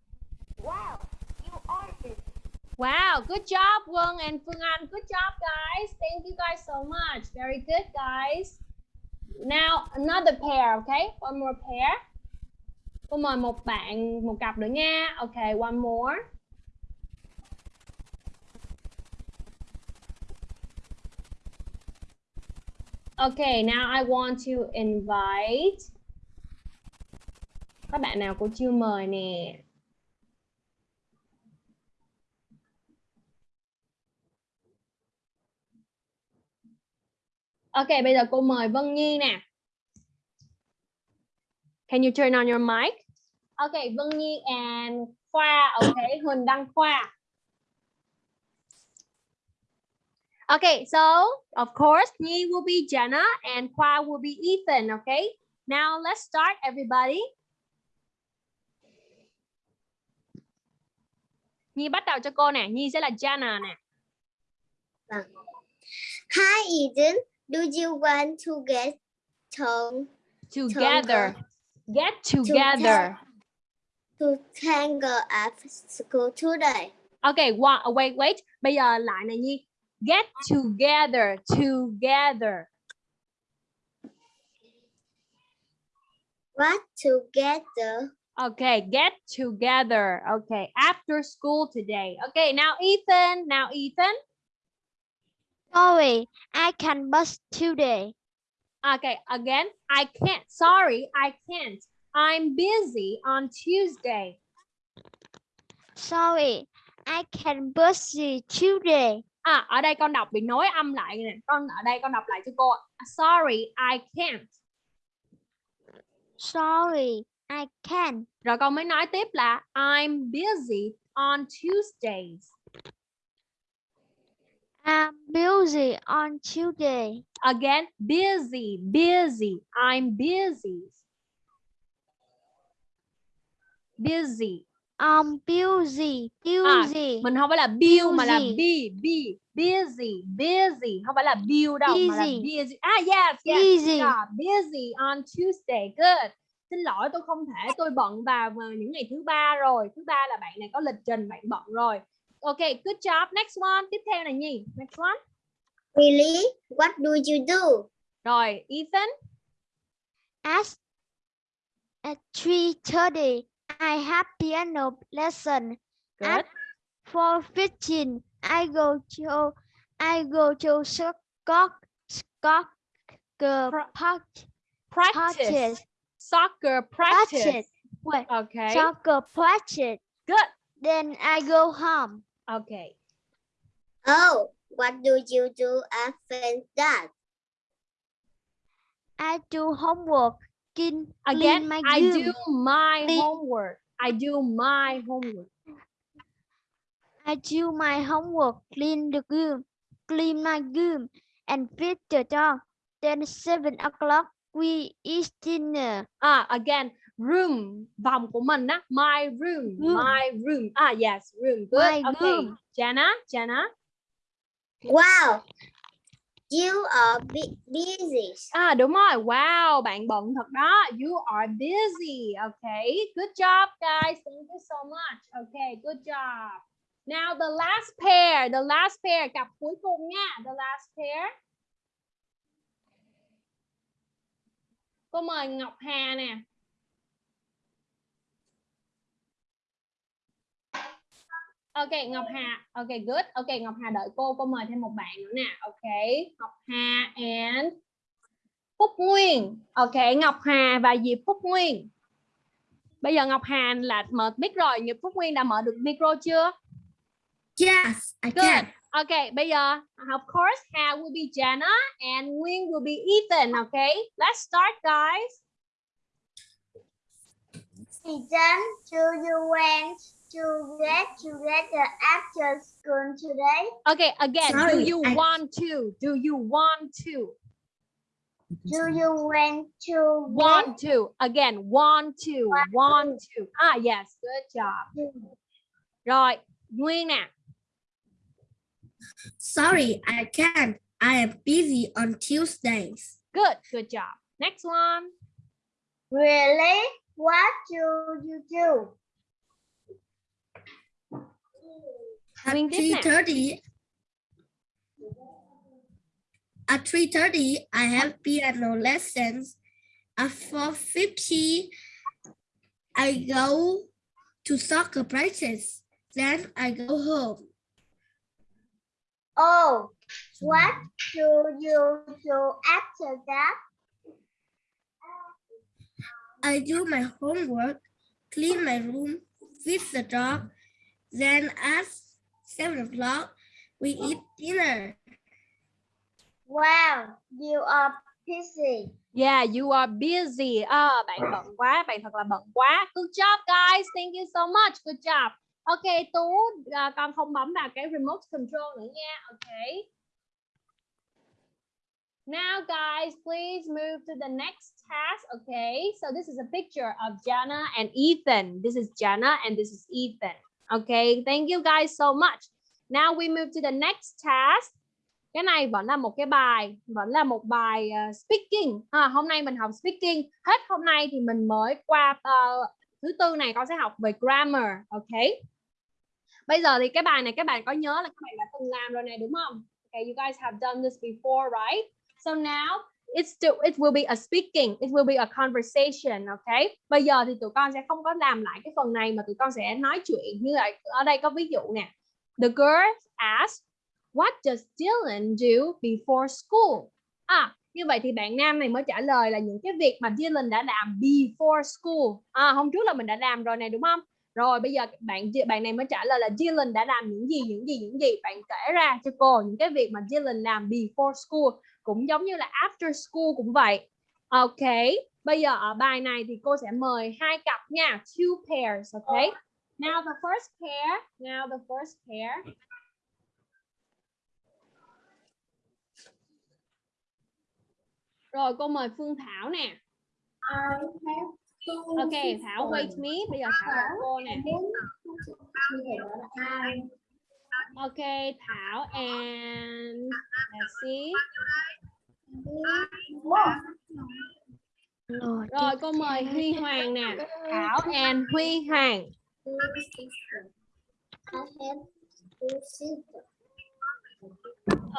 Wow, you are busy. Wow, good job, Wong and Phương Anh. Good job, guys. Thank you guys so much. Very good, guys. Now, another pair, okay? One more pair. Cô mời một bạn, một cặp nữa nha. Okay, one more. Okay, now I want to invite các bạn nào cô chưa mời nè. Ok, bây giờ cô mời Vân Nhi nè. Can you turn on your mic? Okay, Vân Nhi and Khoa. Okay, Huỳnh Đăng Khoa. Okay, so of course, Nhi will be Jenna and Khoa will be Ethan. Okay, now let's start, everybody. Nhi bắt đầu cho cô nè. Nhi sẽ là Jenna nè. Hi, Ethan. Do you want to get to Together. Get together. to tangle at school today? Okay, one, wait, wait. Bây giờ lại này Nhi. Get together, together. What together? Okay, get together. Okay, after school today. Okay, now Ethan. Now Ethan. Sorry, I can bus today. Okay, again. I can't. Sorry, I can't. I'm busy on Tuesday. Sorry, I can bus today. À, ở đây con đọc bị nối âm lại nè. Con ở đây con đọc lại cho cô. Sorry, I can't. Sorry, I can. Rồi con mới nói tiếp là I'm busy on Tuesdays. I'm busy on Tuesday. Again, busy, busy. I'm busy. Busy. I'm busy, busy. Mình không phải là bill mà là Busy. be, be, busy, busy. Không phải là bill đâu mà là Busy. busy. À yes, yes. Busy. Yeah, busy on Tuesday. Good. Xin lỗi tôi không thể, tôi bận vào vào những ngày thứ ba rồi. Thứ ba là bạn này có lịch trình, bạn bận rồi. Ok, good job. Next one. Tiếp theo là gì? Next one. Really? What do you do? Rồi, Ethan. At at 3:30, I have piano lesson. Good. At 4:15, I go to I go to Scott Scott Pra- Park Practice. practice. Soccer practice. Practice. Wait, Okay. soccer practice. Good. Then I go home. Okay. Oh, what do you do after that? I do homework. Clean, Again, clean my I room. do my Clean- homework. I do my homework. I do my homework, clean the room, clean my room, and feed the dog. Then seven o'clock, we eat dinner. Ah, again, room, vòng của mình á, my room, Room. my room. Ah, yes, room. Good. My okay. room. Jana, Jana. Wow, you are bu- busy. À đúng rồi. Wow, bạn bận thật đó. You are busy. Okay. Good job, guys. Thank you so much. Okay, good job. Now the last pair, the last pair, cặp cuối cùng nha. The last pair. Cô mời Ngọc Hà nè. Ok Ngọc Hà, ok good. Ok Ngọc Hà đợi cô, cô mời thêm một bạn nữa nè. Ok, Ngọc Hà and Phúc Nguyên. Ok, Ngọc Hà và Diệp Phúc Nguyên. Bây giờ Ngọc Hà là mở mic rồi, Diệp Phúc Nguyên đã mở được micro chưa? Yes, I Good. can. Okay, bây giờ of course Hà will be Jana and Nguyên will be Ethan. Okay, let's start guys. Ethan, do you want to get together after school today? Okay, again, do you I- want to? Do you want to? Do you want to Want to. Again, want to. Want to. Ah, yes, good job. Rồi, Nguyên nè. Sorry, I can't. I am busy on Tuesdays. Good, good job. Next one. Really? What do you do? At Nguyên tiếp nè. 3.30, at 3.30, I have piano lessons. At 4.50, I go to soccer practice. Then I go home. Oh, what do you do after that? I do my homework, clean my room, feed the dog. Then at 7 o'clock, we eat dinner. Wow, you are busy. Yeah, you are busy. À, bạn bận quá, bạn thật là bận quá. Good job guys. Thank you so much. Good job. Ok, Tú, à, con không bấm vào cái remote control nữa nha. Ok. Now guys, please move to the next task. Okay, so this is a picture of Jana and Ethan. This is Jana and this is Ethan. Okay, thank you guys so much. Now we move to the next task. Cái này vẫn là một cái bài, vẫn là một bài uh, speaking. À, hôm nay mình học speaking. Hết hôm nay thì mình mới qua uh, thứ tư này con sẽ học về grammar. Okay. Bây giờ thì cái bài này các bạn có nhớ là các bạn đã từng làm rồi này đúng không? Okay, you guys have done this before, right? So now it's still, it will be a speaking, it will be a conversation, okay? Bây giờ thì tụi con sẽ không có làm lại cái phần này mà tụi con sẽ nói chuyện. Như là ở đây có ví dụ nè. The girl asked, what does Dylan do before school? À như vậy thì bạn nam này mới trả lời là những cái việc mà Dylan đã làm before school. À hôm trước là mình đã làm rồi này, đúng không? Rồi bây giờ bạn bạn này mới trả lời là Dylan đã làm những gì những gì những gì. Bạn kể ra cho cô những cái việc mà Dylan làm before school cũng giống như là after school cũng vậy. Ok, bây giờ ở bài này thì cô sẽ mời hai cặp nha. Two pairs, ok? Now the first pair, now the first pair. Rồi, cô mời Phương Thảo nè. Ok, Thảo wait me. Bây giờ Thảo cô nè ok Thảo and let's see rồi cô mời Huy Hoàng nè. Thảo and Huy Hoàng.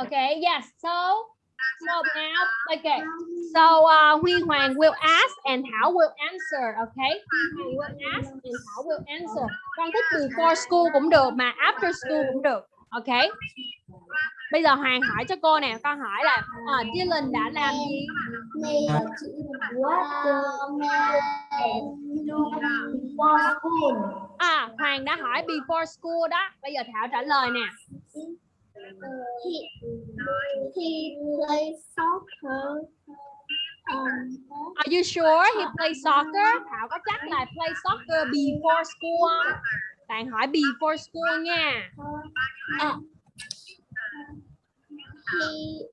Okay yes so so now okay. So uh, Huy Hoàng will ask and Thảo will answer okay? Huy Hoàng will ask and Thảo will answer. Con thích before school cũng được mà after school cũng được okay? Bây giờ Hoàng hỏi cho cô nè con hỏi là uh, Dylan đã làm gì? À Hoàng đã hỏi before school đó. Bây giờ Thảo trả lời nè he plays soccer. Um, Are you sure he play soccer? Thảo có chắc là play soccer before school không? Bạn hỏi before school nha. uh, he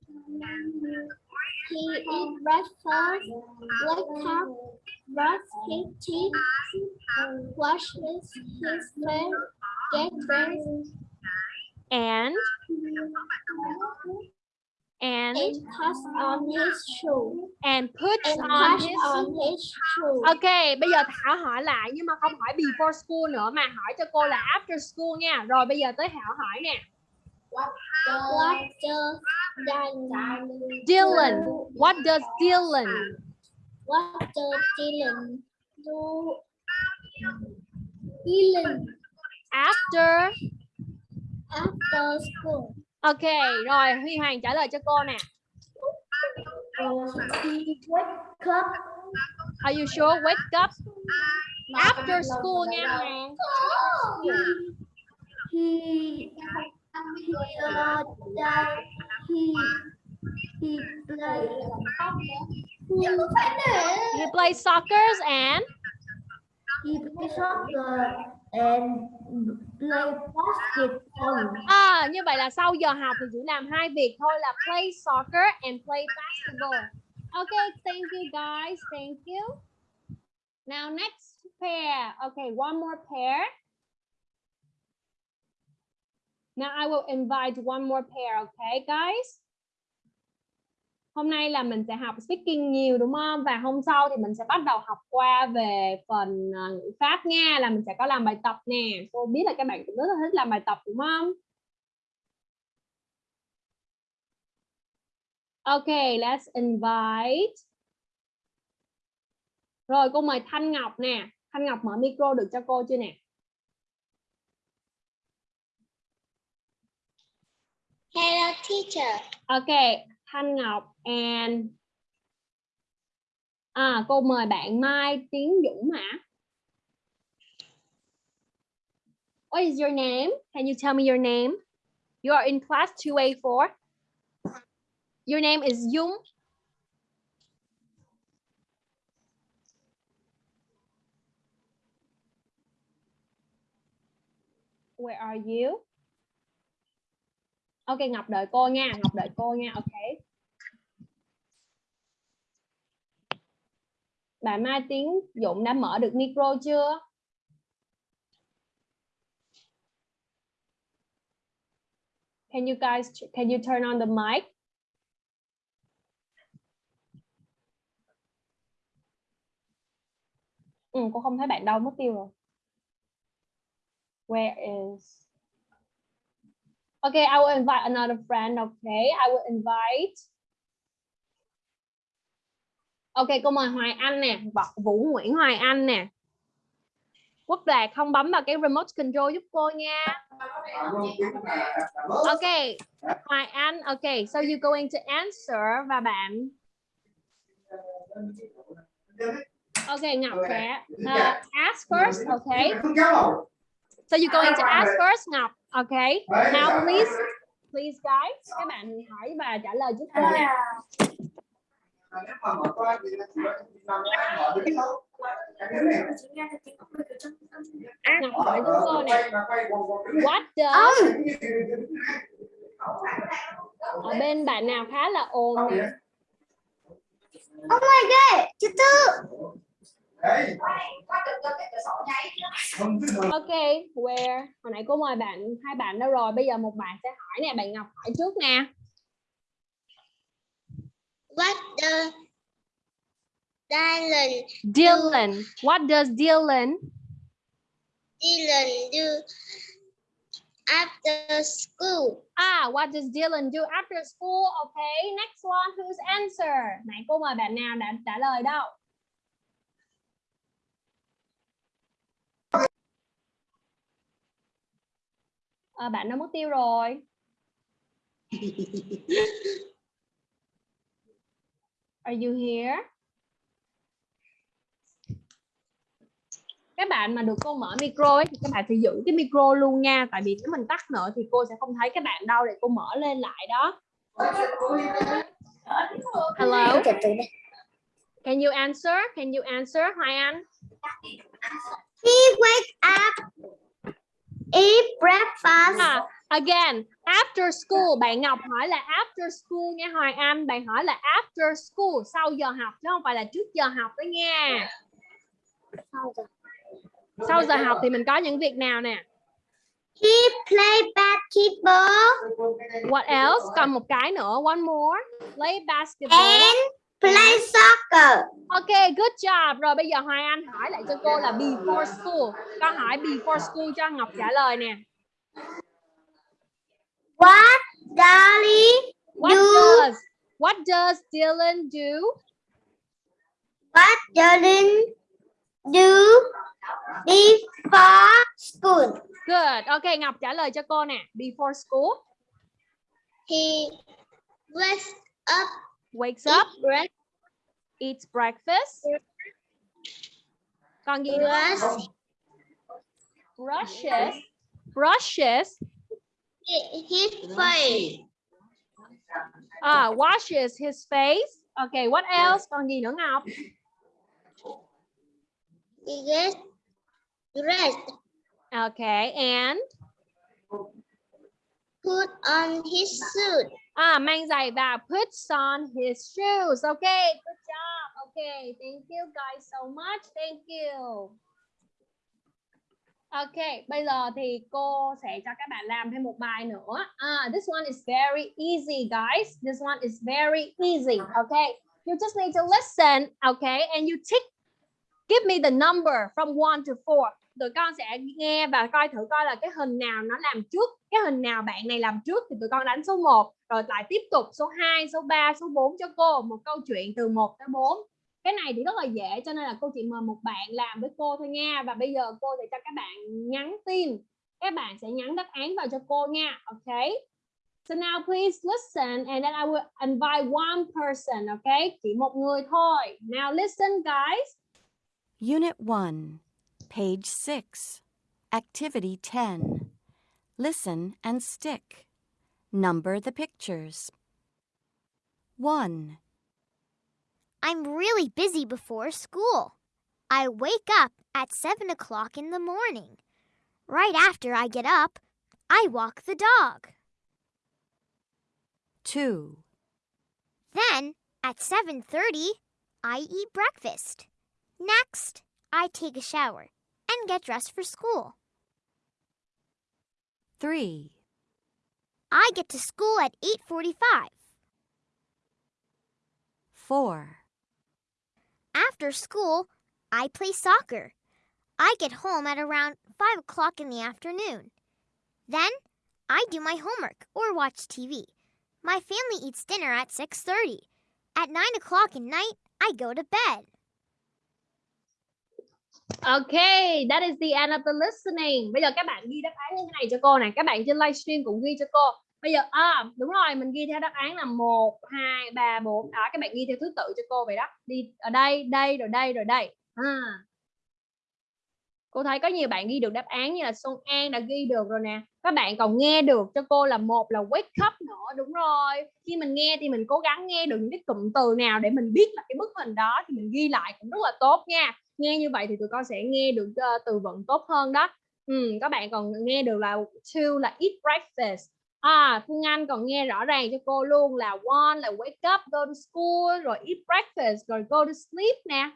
he eat breakfast, wake up, brush his teeth, wash his face, get dressed, And and and put on his shoe. and puts And on his on his shoe. Ok, bây giờ Thảo hỏi lại nhưng mà không hỏi before school nữa mà hỏi cho cô là after school nha. Rồi bây giờ tới Thảo hỏi nè. What does Dylan Dylan, what does Dylan? What does Dylan do? Dylan After after school. Ok, rồi Huy Hoàng trả lời cho cô nè. wake up Are you sure? Wake up after school nha Hoàng. He uh, he he play He plays soccer and he play soccer and play basketball. À, như vậy là sau giờ học thì chỉ làm hai việc thôi là play soccer and play basketball. Okay, thank you guys. Thank you. Now next pair. Okay, one more pair. Now I will invite one more pair, okay guys? Hôm nay là mình sẽ học speaking nhiều đúng không? Và hôm sau thì mình sẽ bắt đầu học qua về phần ờ, ngữ pháp nha, là mình sẽ có làm bài tập nè. Cô biết là các bạn cũng rất là thích làm bài tập đúng không? Okay, let's invite. Rồi cô mời Thanh Ngọc nè. Thanh Ngọc mở micro được cho cô chưa nè? Hello, teacher. Ok, Thanh Ngọc and À, cô mời bạn Mai Tiến Dũng hả? What is your name? Can you tell me your name? You are in class 2A4. Your name is Dung. Where are you? Ok Ngọc đợi cô nha, Ngọc đợi cô nha, ok. Bạn Mai Tiến Dũng đã mở được micro chưa? Can you guys can you turn on the mic? Ừ, cô không thấy bạn đâu mất tiêu rồi. Where is Okay, I will invite another friend. Okay, I will invite Ok, cô mời Hoài Anh nè, Vũ Nguyễn Hoài Anh nè. Quốc Đạt không bấm vào cái remote control giúp cô nha. Ok, Hoài Anh, ok, so you going to answer và bạn Ok, Ngọc sẽ uh, ask first, okay? So you going to ask first, Ngọc, okay? Now please, please guys, các bạn hỏi và trả lời giúp cô nè. Ngọc hỏi giúp cô nè. What does ở bên bạn nào khá là ồn nè? Oh my god, thứ tư. Ok, where? Hồi nãy cô mời bạn hai bạn đâu rồi? Bây giờ một bạn sẽ hỏi nè, bạn Ngọc hỏi trước nè. What the Dylan Dylan, what does Dylan Dylan do after school? Ah, what does Dylan do after school? Okay, next one, whose answer? Nãy cô mời bạn nào đã trả lời đâu? Ờ, bạn đã mất tiêu rồi. Are you here? Các bạn mà được cô mở micro ấy, thì các bạn phải giữ cái micro luôn nha. Tại vì nếu mình tắt nữa thì cô sẽ không thấy các bạn đâu để cô mở lên lại đó. Hello. Can you answer? Can you answer, Hi Anh? He wake up, eat breakfast, À, again, after school. Bạn Ngọc hỏi là after school nha Hoài Anh. Bạn hỏi là after school, sau giờ học chứ không phải là trước giờ học đó nha. Sau giờ học thì mình có những việc nào nè? he play basketball What else? Còn một cái nữa. One more. Play basketball. and play soccer. Ok, good job. Rồi bây giờ Hoài Anh hỏi lại cho cô là before school. Câu hỏi before school cho Ngọc trả lời nè. What Dolly What Do- does What does Dylan do? what Dylan do before school? Good. Ok, Ngọc trả lời cho cô nè. Before school, He wakes up, wakes up, break, eats breakfast. Còn gì nữa? brush Brushes. Brushes. his face, Ah, washes his face. Okay, what else? Còn gì nữa Ngọc? he gets dressed, Okay, and put on his suit. À, mang giày vào puts on his shoes. Okay, good job. Okay, thank you guys so much. Thank you. Ok, bây giờ thì cô sẽ cho các bạn làm thêm một bài nữa. Ah, this one is very easy, guys. This one is very easy. Okay, you just need to listen. Okay, and you tick. Give me the number from one to four. Tụi con sẽ nghe và coi thử coi là cái hình nào nó làm trước, cái hình nào bạn này làm trước thì tụi con đánh số 1 rồi lại tiếp tục số 2, số 3, số 4 cho cô. Một câu chuyện từ 1 tới 4 cái này thì rất là dễ cho nên là cô chỉ mời một bạn làm với cô thôi nha. Và bây giờ cô sẽ cho các bạn nhắn tin. Các bạn sẽ nhắn đáp án vào cho cô nha. Ok? So now please listen and then I will invite one person ok? Chỉ một người thôi. Now listen guys. Unit 1, page 6, activity 10. Listen and stick. Number the pictures. 1, I'm really busy before school. I wake up at 7 o'clock in the morning. Right after I get up, I walk the dog. 2, Then, at 7:30, I eat breakfast. Next, I take a shower and get dressed for school. 3, I get to school at 8:45. 4, After school, I play soccer. I get home at around 5 o'clock in the afternoon. Then, I do my homework or watch TV. My family eats dinner at 6:30. At 9 o'clock at night, I go to bed. Okay, that is the end of the listening. Bây giờ các bạn ghi đáp án như thế này cho cô này. Các bạn trên livestream cũng ghi cho cô. Bây giờ à đúng rồi, mình ghi theo đáp án là 1 2 3 4. Đó các bạn ghi theo thứ tự cho cô vậy đó. Đi ở đây, đây rồi đây rồi đây. À. Cô thấy có nhiều bạn ghi được đáp án như là Xuân An đã ghi được rồi nè. Các bạn còn nghe được cho cô là một là wake up nữa, đúng rồi. Khi mình nghe thì mình cố gắng nghe được những cái cụm từ nào để mình biết là cái bức hình đó thì mình ghi lại cũng rất là tốt nha nghe như vậy thì tụi con sẽ nghe được uh, từ vựng tốt hơn đó. Ừ, các bạn còn nghe được là to là eat breakfast. À Phương Anh còn nghe rõ ràng cho cô luôn là one là wake up go to school rồi eat breakfast rồi go to sleep nè.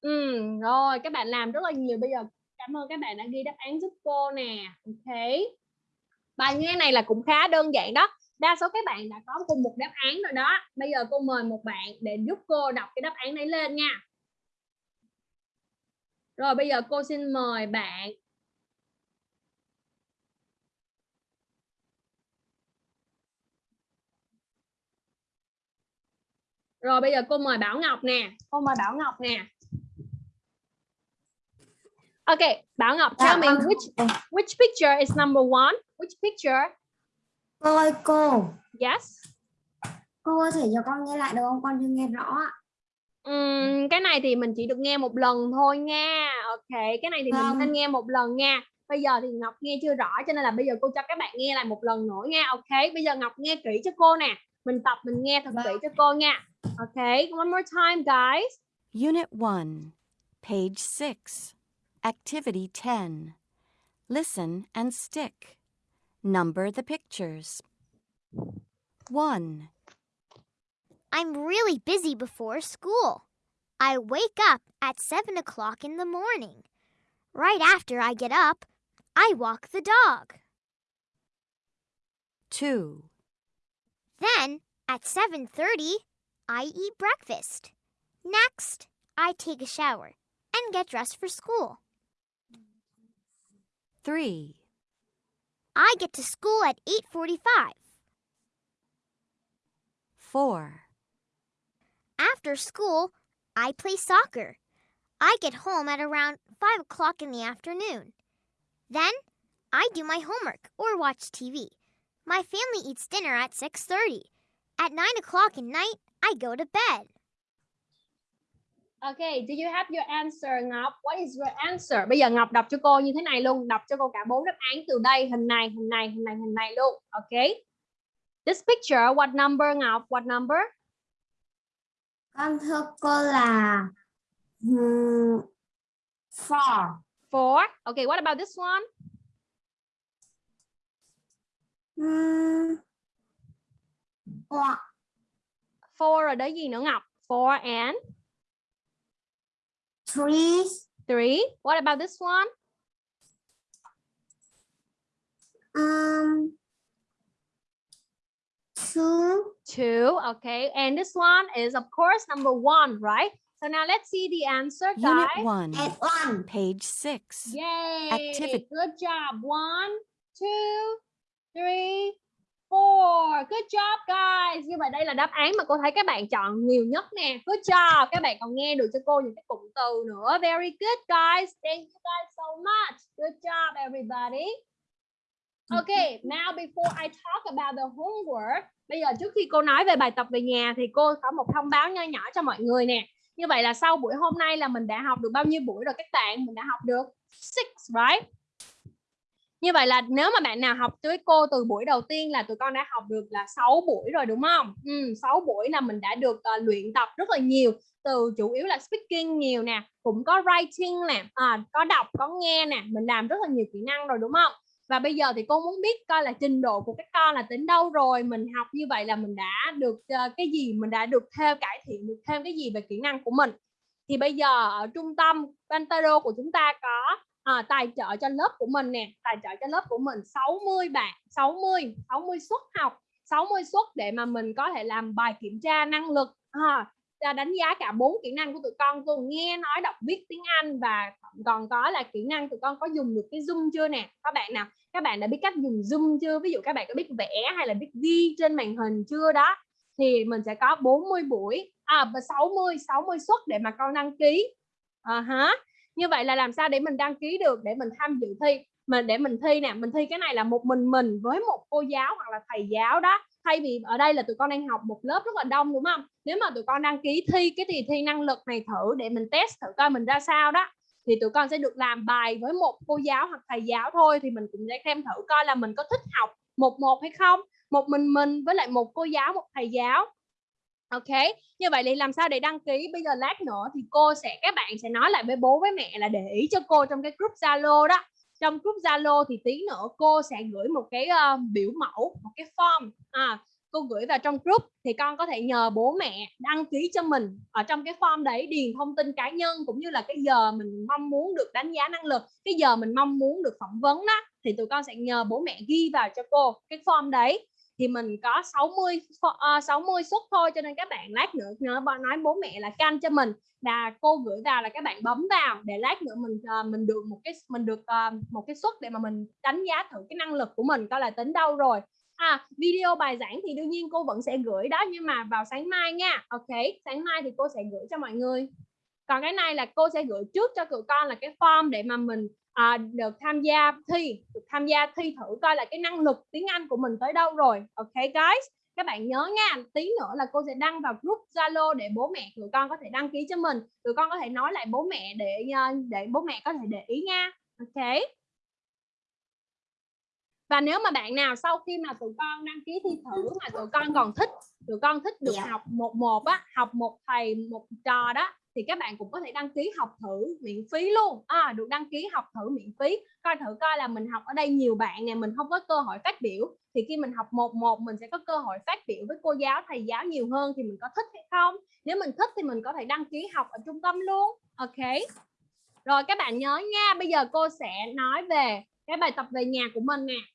Ừ, rồi các bạn làm rất là nhiều. Bây giờ cảm ơn các bạn đã ghi đáp án giúp cô nè. Ok. Bài nghe này là cũng khá đơn giản đó. Đa số các bạn đã có cùng một đáp án rồi đó. Bây giờ cô mời một bạn để giúp cô đọc cái đáp án đấy lên nha rồi bây giờ cô xin mời bạn Rồi bây giờ cô mời Bảo Ngọc nè. Cô mời Bảo Ngọc nè. Okay, Bảo Ngọc, tell me which which picture is number one? Which picture? Cô ơi cô, Yes. cô có thể cho con nghe lại được không? Con chưa nghe rõ Ừm, cái này thì mình chỉ được nghe một lần thôi nha. Ok, cái này thì mình Vâng. nên nghe một lần nha. Bây giờ thì Ngọc nghe chưa rõ cho nên là bây giờ cô cho các bạn nghe lại một lần nữa nha. Ok, bây giờ Ngọc nghe kỹ cho cô nè. Mình tập mình nghe thật kỹ Vâng. cho cô nha. Ok, one more time guys. Unit 1, page 6, activity 10. Listen and stick. Number the pictures. 1, I'm really busy before school. I wake up at 7 o'clock in the morning. Right after I get up, I walk the dog. 2, Then, at 7:30, I eat breakfast. Next, I take a shower and get dressed for school. 3, I get to school at 8:45. 4, After school, I play soccer. I get home at around 5 o'clock in the afternoon. Then, I do my homework or watch TV. My family eats dinner at 6:30. At 9 o'clock at night, I go to bed. Ok, do you have your answer Ngọc? What is your answer? Bây giờ Ngọc đọc cho cô như thế này luôn, đọc cho cô cả bốn đáp án từ đây, hình này, hình này, hình này, hình này luôn. Ok. This picture, what number Ngọc? What number? Con thưa cô là four. Four. Okay, what about this one? One. Four rồi đấy gì nữa Ngọc? Four and three, three. What about this one? um, two, Two. Okay, and this one is of course number one, right? So now let's see the answer, Unit guys. 1, and one. page 6. Yay! Activity. Good job. One, two, three, four. Good job, guys. Như vậy đây là đáp án mà cô thấy các bạn chọn nhiều nhất nè. Good job. Các bạn còn nghe được cho cô những cái cụm từ nữa. Very good, guys. Thank you guys so much. Good job, everybody. Okay, now before I talk about the homework, bây giờ trước khi cô nói về bài tập về nhà thì cô có một thông báo nho nhỏ cho mọi người nè. Như vậy là sau buổi hôm nay là mình đã học được bao nhiêu buổi rồi các bạn? Mình đã học được six, right? Như vậy là nếu mà bạn nào học với cô từ buổi đầu tiên là tụi con đã học được là 6 buổi rồi đúng không? Ừ, 6 buổi là mình đã được uh, luyện tập rất là nhiều từ chủ yếu là speaking nhiều nè, cũng có writing nè, à, có đọc, có nghe nè, mình làm rất là nhiều kỹ năng rồi đúng không? Và bây giờ thì cô muốn biết coi là trình độ của các con là tính đâu rồi, mình học như vậy là mình đã được uh, cái gì, mình đã được thêm cải thiện được thêm cái gì về kỹ năng của mình. Thì bây giờ ở trung tâm Pantero của chúng ta có à, tài trợ cho lớp của mình nè tài trợ cho lớp của mình 60 bạn 60 60 suất học 60 suất để mà mình có thể làm bài kiểm tra năng lực à, đánh giá cả bốn kỹ năng của tụi con gồm nghe nói đọc viết tiếng Anh và còn có là kỹ năng tụi con có dùng được cái Zoom chưa nè? Các bạn nào các bạn đã biết cách dùng Zoom chưa? Ví dụ các bạn có biết vẽ hay là biết ghi trên màn hình chưa đó? Thì mình sẽ có 40 buổi à và 60 60 suất để mà con đăng ký. À, hả như vậy là làm sao để mình đăng ký được để mình tham dự thi? Mình để mình thi nè mình thi cái này là một mình mình với một cô giáo hoặc là thầy giáo đó thay vì ở đây là tụi con đang học một lớp rất là đông, đúng không? Nếu mà tụi con đăng ký thi cái kỳ thi năng lực này thử để mình test thử coi mình ra sao đó. Thì tụi con sẽ được làm bài với một cô giáo hoặc thầy giáo thôi, thì mình cũng sẽ xem thử coi là mình có thích học một một hay không. Một mình mình với lại một cô giáo, một thầy giáo. Ok, như vậy thì làm sao để đăng ký? Bây giờ lát nữa thì cô sẽ, các bạn sẽ nói lại với bố, với mẹ là để ý cho cô trong cái group zalo đó trong group zalo thì tí nữa cô sẽ gửi một cái uh, biểu mẫu một cái form. À, cô gửi vào trong group thì con có thể nhờ bố mẹ đăng ký cho mình ở trong cái form đấy điền thông tin cá nhân cũng như là cái giờ mình mong muốn được đánh giá năng lực cái giờ mình mong muốn được phỏng vấn đó thì tụi con sẽ nhờ bố mẹ ghi vào cho cô cái form đấy thì mình có 60 uh, 60 suất thôi cho nên các bạn lát nữa nữa nói bố mẹ là canh cho mình. Là cô gửi vào là các bạn bấm vào để lát nữa mình uh, mình được một cái mình được uh, một cái suất để mà mình đánh giá thử cái năng lực của mình coi là tính đâu rồi. À video bài giảng thì đương nhiên cô vẫn sẽ gửi đó nhưng mà vào sáng mai nha. Ok sáng mai thì cô sẽ gửi cho mọi người. Còn cái này là cô sẽ gửi trước cho tụi con là cái form để mà mình à, được tham gia thi được tham gia thi thử coi là cái năng lực tiếng Anh của mình tới đâu rồi. Ok guys. Các bạn nhớ nha tí nữa là cô sẽ đăng vào group Zalo để bố mẹ tụi con có thể đăng ký cho mình. Tụi con có thể nói lại bố mẹ để ờ, để bố mẹ có thể để ý nha. Ok. Và nếu mà bạn nào sau khi mà tụi con đăng ký thi thử mà tụi con còn thích tụi con thích được Dạ. học một một á học một thầy một trò đó thì các bạn cũng có thể đăng ký học thử miễn phí luôn. À, được đăng ký học thử miễn phí coi thử coi là mình học ở đây nhiều bạn nè mình không có cơ hội phát biểu. Thì khi mình học một một mình sẽ có cơ hội phát biểu với cô giáo thầy giáo nhiều hơn thì mình có thích hay không? Nếu mình thích thì mình có thể đăng ký học ở trung tâm luôn. Ok. Rồi các bạn nhớ nha bây giờ cô sẽ nói về cái bài tập về nhà của mình nè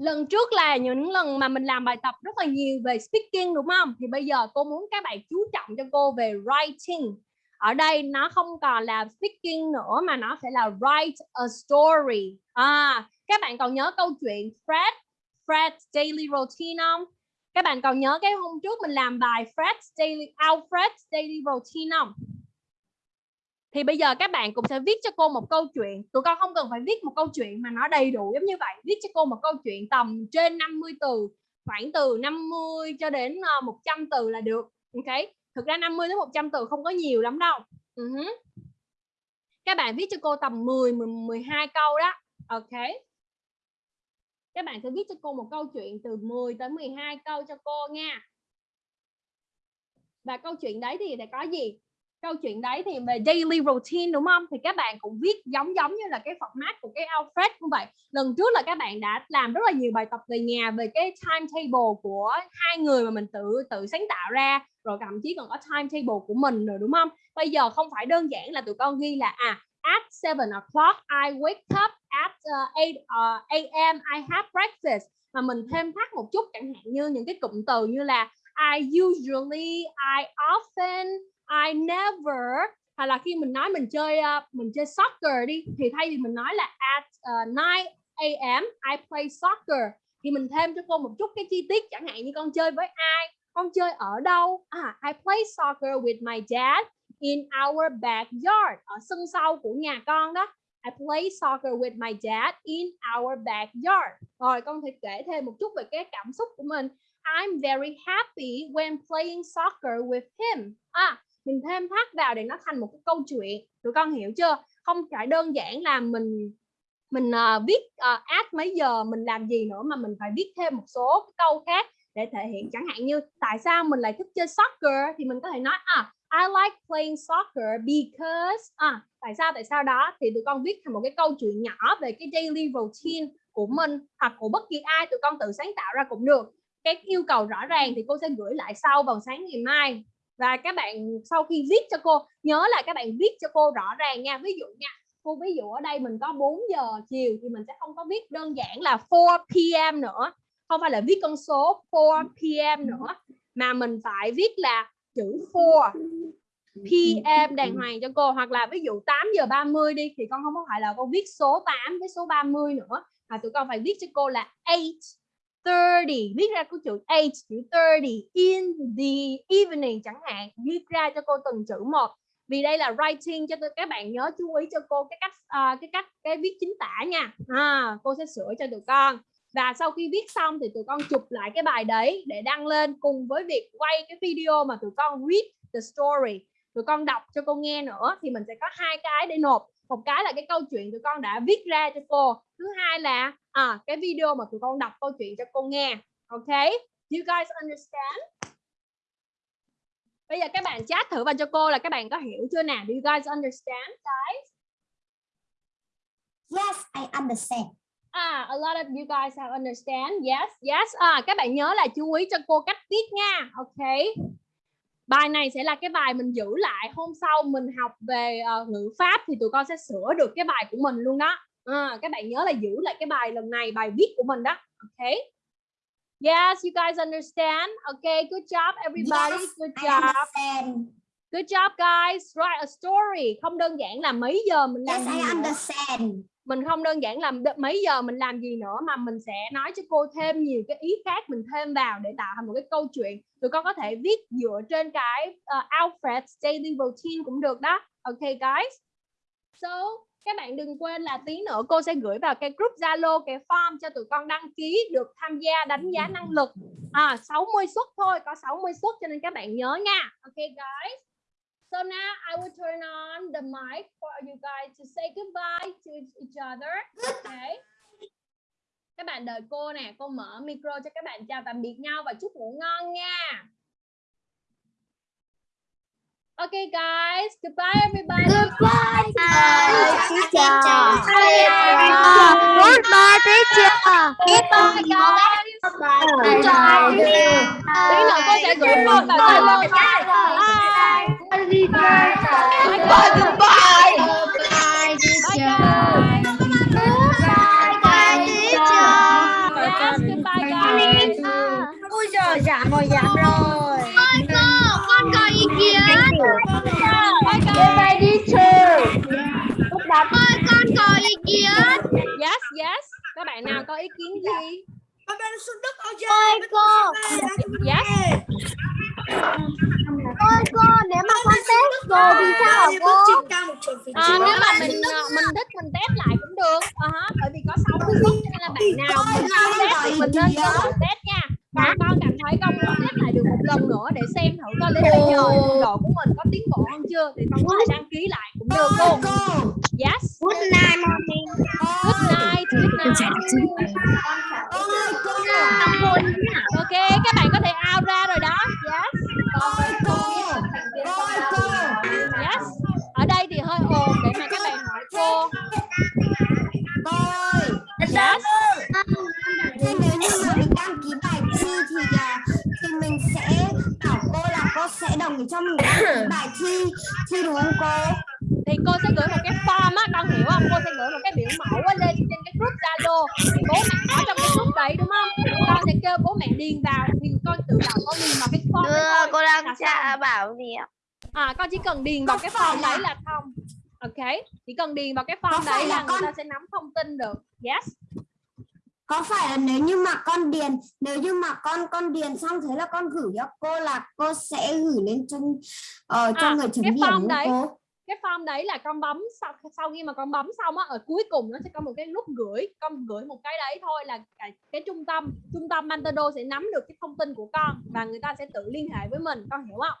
lần trước là những lần mà mình làm bài tập rất là nhiều về speaking, đúng không? Thì bây giờ cô muốn các bạn chú trọng cho cô về writing. Ở đây nó không còn là speaking nữa, mà nó sẽ là write a story. À các bạn còn nhớ câu chuyện Fred? Fred's daily routine không? Các bạn còn nhớ cái hôm trước mình làm bài Fred's daily, Alfred's daily routine không? Thì bây giờ các bạn cũng sẽ viết cho cô một câu chuyện. Tụi con không cần phải viết một câu chuyện mà nó đầy đủ giống như vậy. Viết cho cô một câu chuyện tầm trên 50 từ, khoảng từ 50 cho đến ờ, 100 từ là được. Ok? Thực ra 50 đến 100 từ không có nhiều lắm đâu. Uh-huh. các bạn viết cho cô tầm 10 12 câu đó. Ok? Các bạn sẽ viết cho cô một câu chuyện từ 10 tới 12 câu cho cô nha. Và câu chuyện đấy thì sẽ có gì? Câu chuyện đấy thì về daily routine đúng không thì các bạn cũng viết giống giống như là cái format của cái Alfred cũng vậy lần trước là các bạn đã làm rất là nhiều bài tập về nhà về cái timetable của hai người mà mình tự tự sáng tạo ra rồi thậm chí còn có timetable của mình rồi đúng không bây giờ không phải đơn giản là tụi con ghi là à at 7 o'clock I wake up at uh, 8 uh, a.m. I have breakfast mà mình thêm thắt một chút chẳng hạn như những cái cụm từ như là I usually I often I never hoặc là khi mình nói mình chơi uh, mình chơi soccer đi thì thay vì mình nói là at uh, 9 a.m. I play soccer thì mình thêm cho cô một chút cái chi tiết chẳng hạn như con chơi với ai con chơi ở đâu. À, I play soccer with my dad in our backyard ở sân sau của nhà con đó. I play soccer with my dad in our backyard. Rồi con thể kể thêm một chút về cái cảm xúc của mình. I'm very happy when playing soccer with him. À mình thêm thắt vào để nó thành một cái câu chuyện. Tụi con hiểu chưa? Không phải đơn giản là mình mình uh, viết ờ, uh, add mấy giờ mình làm gì nữa mà mình phải viết thêm một số cái câu khác để thể hiện. Chẳng hạn như tại sao mình lại thích chơi soccer? Thì mình có thể nói à I like playing soccer because à tại sao tại sao đó? Thì tụi con viết thành một cái câu chuyện nhỏ về cái daily routine của mình hoặc của bất kỳ ai tụi con tự sáng tạo ra cũng được. Cái yêu cầu rõ ràng thì cô sẽ gửi lại sau vào sáng ngày mai và các bạn sau khi viết cho cô, nhớ là các bạn viết cho cô rõ ràng nha ví dụ nha, cô ví dụ ở đây mình có 4 giờ chiều thì mình sẽ không có viết đơn giản là 4 p.m. nữa không phải là viết con số 4 p.m. nữa, mà mình phải viết là chữ 4 PM đàng hoàng cho cô hoặc là ví dụ 8 giờ 30 đi, thì con không có phải là con viết số 8 với số 30 nữa, mà tụi con phải viết cho cô là 8 30 viết ra cái chữ H chữ 30 in the evening chẳng hạn viết ra cho cô từng chữ một. Vì đây là writing cho các bạn nhớ chú ý cho cô cái cách uh, cái cách cái viết chính tả nha. À, cô sẽ sửa cho tụi con. Và sau khi viết xong thì tụi con chụp lại cái bài đấy để đăng lên cùng với việc quay cái video mà tụi con read the story. Tụi con đọc cho cô nghe nữa thì mình sẽ có hai cái để nộp một cái là cái câu chuyện tụi con đã viết ra cho cô thứ hai là à, cái video mà tụi con đọc câu chuyện cho cô nghe ok you guys understand bây giờ các bạn chat thử vào cho cô là các bạn có hiểu chưa nào do you guys understand guys Yes, I understand. Ah, a lot of you guys have understand. Yes, yes. À, các bạn nhớ là chú ý cho cô cách viết nha. Ok. Bài này sẽ là cái bài mình giữ lại hôm sau mình học về uh, ngữ pháp thì tụi con sẽ sửa được cái bài của mình luôn đó. À, các bạn nhớ là giữ lại cái bài lần này, bài viết của mình đó. Ok. Yes, you guys understand. Okay, good job everybody. Yes, good job. Good job guys. Write a story. Không đơn giản là mấy giờ mình làm Yes, I understand mình không đơn giản làm mấy giờ mình làm gì nữa mà mình sẽ nói cho cô thêm nhiều cái ý khác mình thêm vào để tạo thành một cái câu chuyện. Tụi con có thể viết dựa trên cái uh, Alfred daily routine cũng được đó. Ok guys. So các bạn đừng quên là tí nữa cô sẽ gửi vào cái group Zalo cái form cho tụi con đăng ký được tham gia đánh giá năng lực. À 60 suất thôi có 60 suất cho nên các bạn nhớ nha. Ok guys. So now I will turn on the mic for you guys to say goodbye to each other. Okay. Các bạn đợi cô nè, cô mở micro cho các bạn chào tạm biệt nhau và chúc ngủ ngon nha. Okay guys, goodbye everybody. Goodbye, teacher. Goodbye, teacher. Goodbye guys. Tí nữa cô sẽ gửi form vào Zalo nha. Bye. Bye guys. Bye guys. Yes, goodbye guys. Ôi giời, giảm rồi, giảm rồi. con có ý kiến. Bye guys. Ôi, con có ý kiến. Yes, yes. Các bạn nào có ý kiến gì? Ôi cô, Yes. Ôi cô, nếu mà con test rồi thì sao hả cô? À, nếu mà mình ờ, mình thích mình test lại cũng được. Ờ hả, bởi vì có 60 phút cho nên là bạn nào mình không test thì mình nên cơ hội test nha. Còn con cảm thấy con muốn test lại được một lần nữa để xem thử coi đến bây giờ độ của mình có tiến bộ hơn chưa thì con có thể đăng ký lại cũng được luôn. Yes. Good night, mommy. Good night. Good night. Ok, các bạn có thể out ra rồi đó. Yes. Yes. Ở đây thì hơi ồn để mà các bạn hỏi cô. Yes. Thế nếu như mà mình đăng ký bài thi thì à, thì mình sẽ bảo cô là cô sẽ đồng ý cho mình đăng ký bài thi thi đúng không cô? Thì cô sẽ gửi một cái form á con hiểu không cô sẽ gửi một cái biểu mẫu á lên trên cái group zalo thì bố mẹ có trong cái group đấy đúng không con sẽ kêu bố mẹ điền vào thì con tự động con điền vào cái form đấy thôi cô đang xong. bảo gì ạ? à con chỉ cần điền vào cái form đấy là xong ok chỉ cần điền vào cái form đấy là là người con- ta sẽ nắm thông tin được yes Có phải là nếu như mà con điền nếu như mà con con điền xong thế là con gửi cho cô là cô sẽ gửi lên cho ờ, cho À, người chấm điểm đấy. không cô? Cái form đấy là con bấm sau sau khi mà con bấm xong á ở cuối cùng nó sẽ có một cái nút gửi con gửi một cái đấy thôi là cái, cái trung tâm trung tâm Mantado sẽ nắm được cái thông tin của con và người ta sẽ tự liên hệ với mình con hiểu không?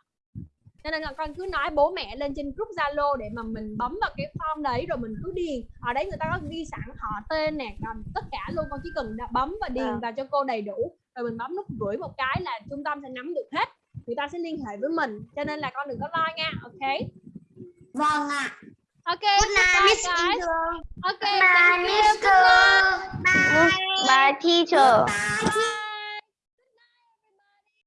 Cho nên là con cứ nói bố mẹ lên trên group Zalo để mà mình bấm vào cái form đấy rồi mình cứ điền. Ở đấy người ta có ghi sẵn họ tên nè còn tất cả luôn con chỉ cần bấm và điền À. vào cho cô đầy đủ rồi mình bấm nút gửi một cái là trung tâm sẽ nắm được hết người ta sẽ liên hệ với mình. Cho nên là con đừng có lo nha ok Vâng ạ. Ok, goodbye guys. Ok, Bye, thank you. Miss Good night. Bye teacher. Bye,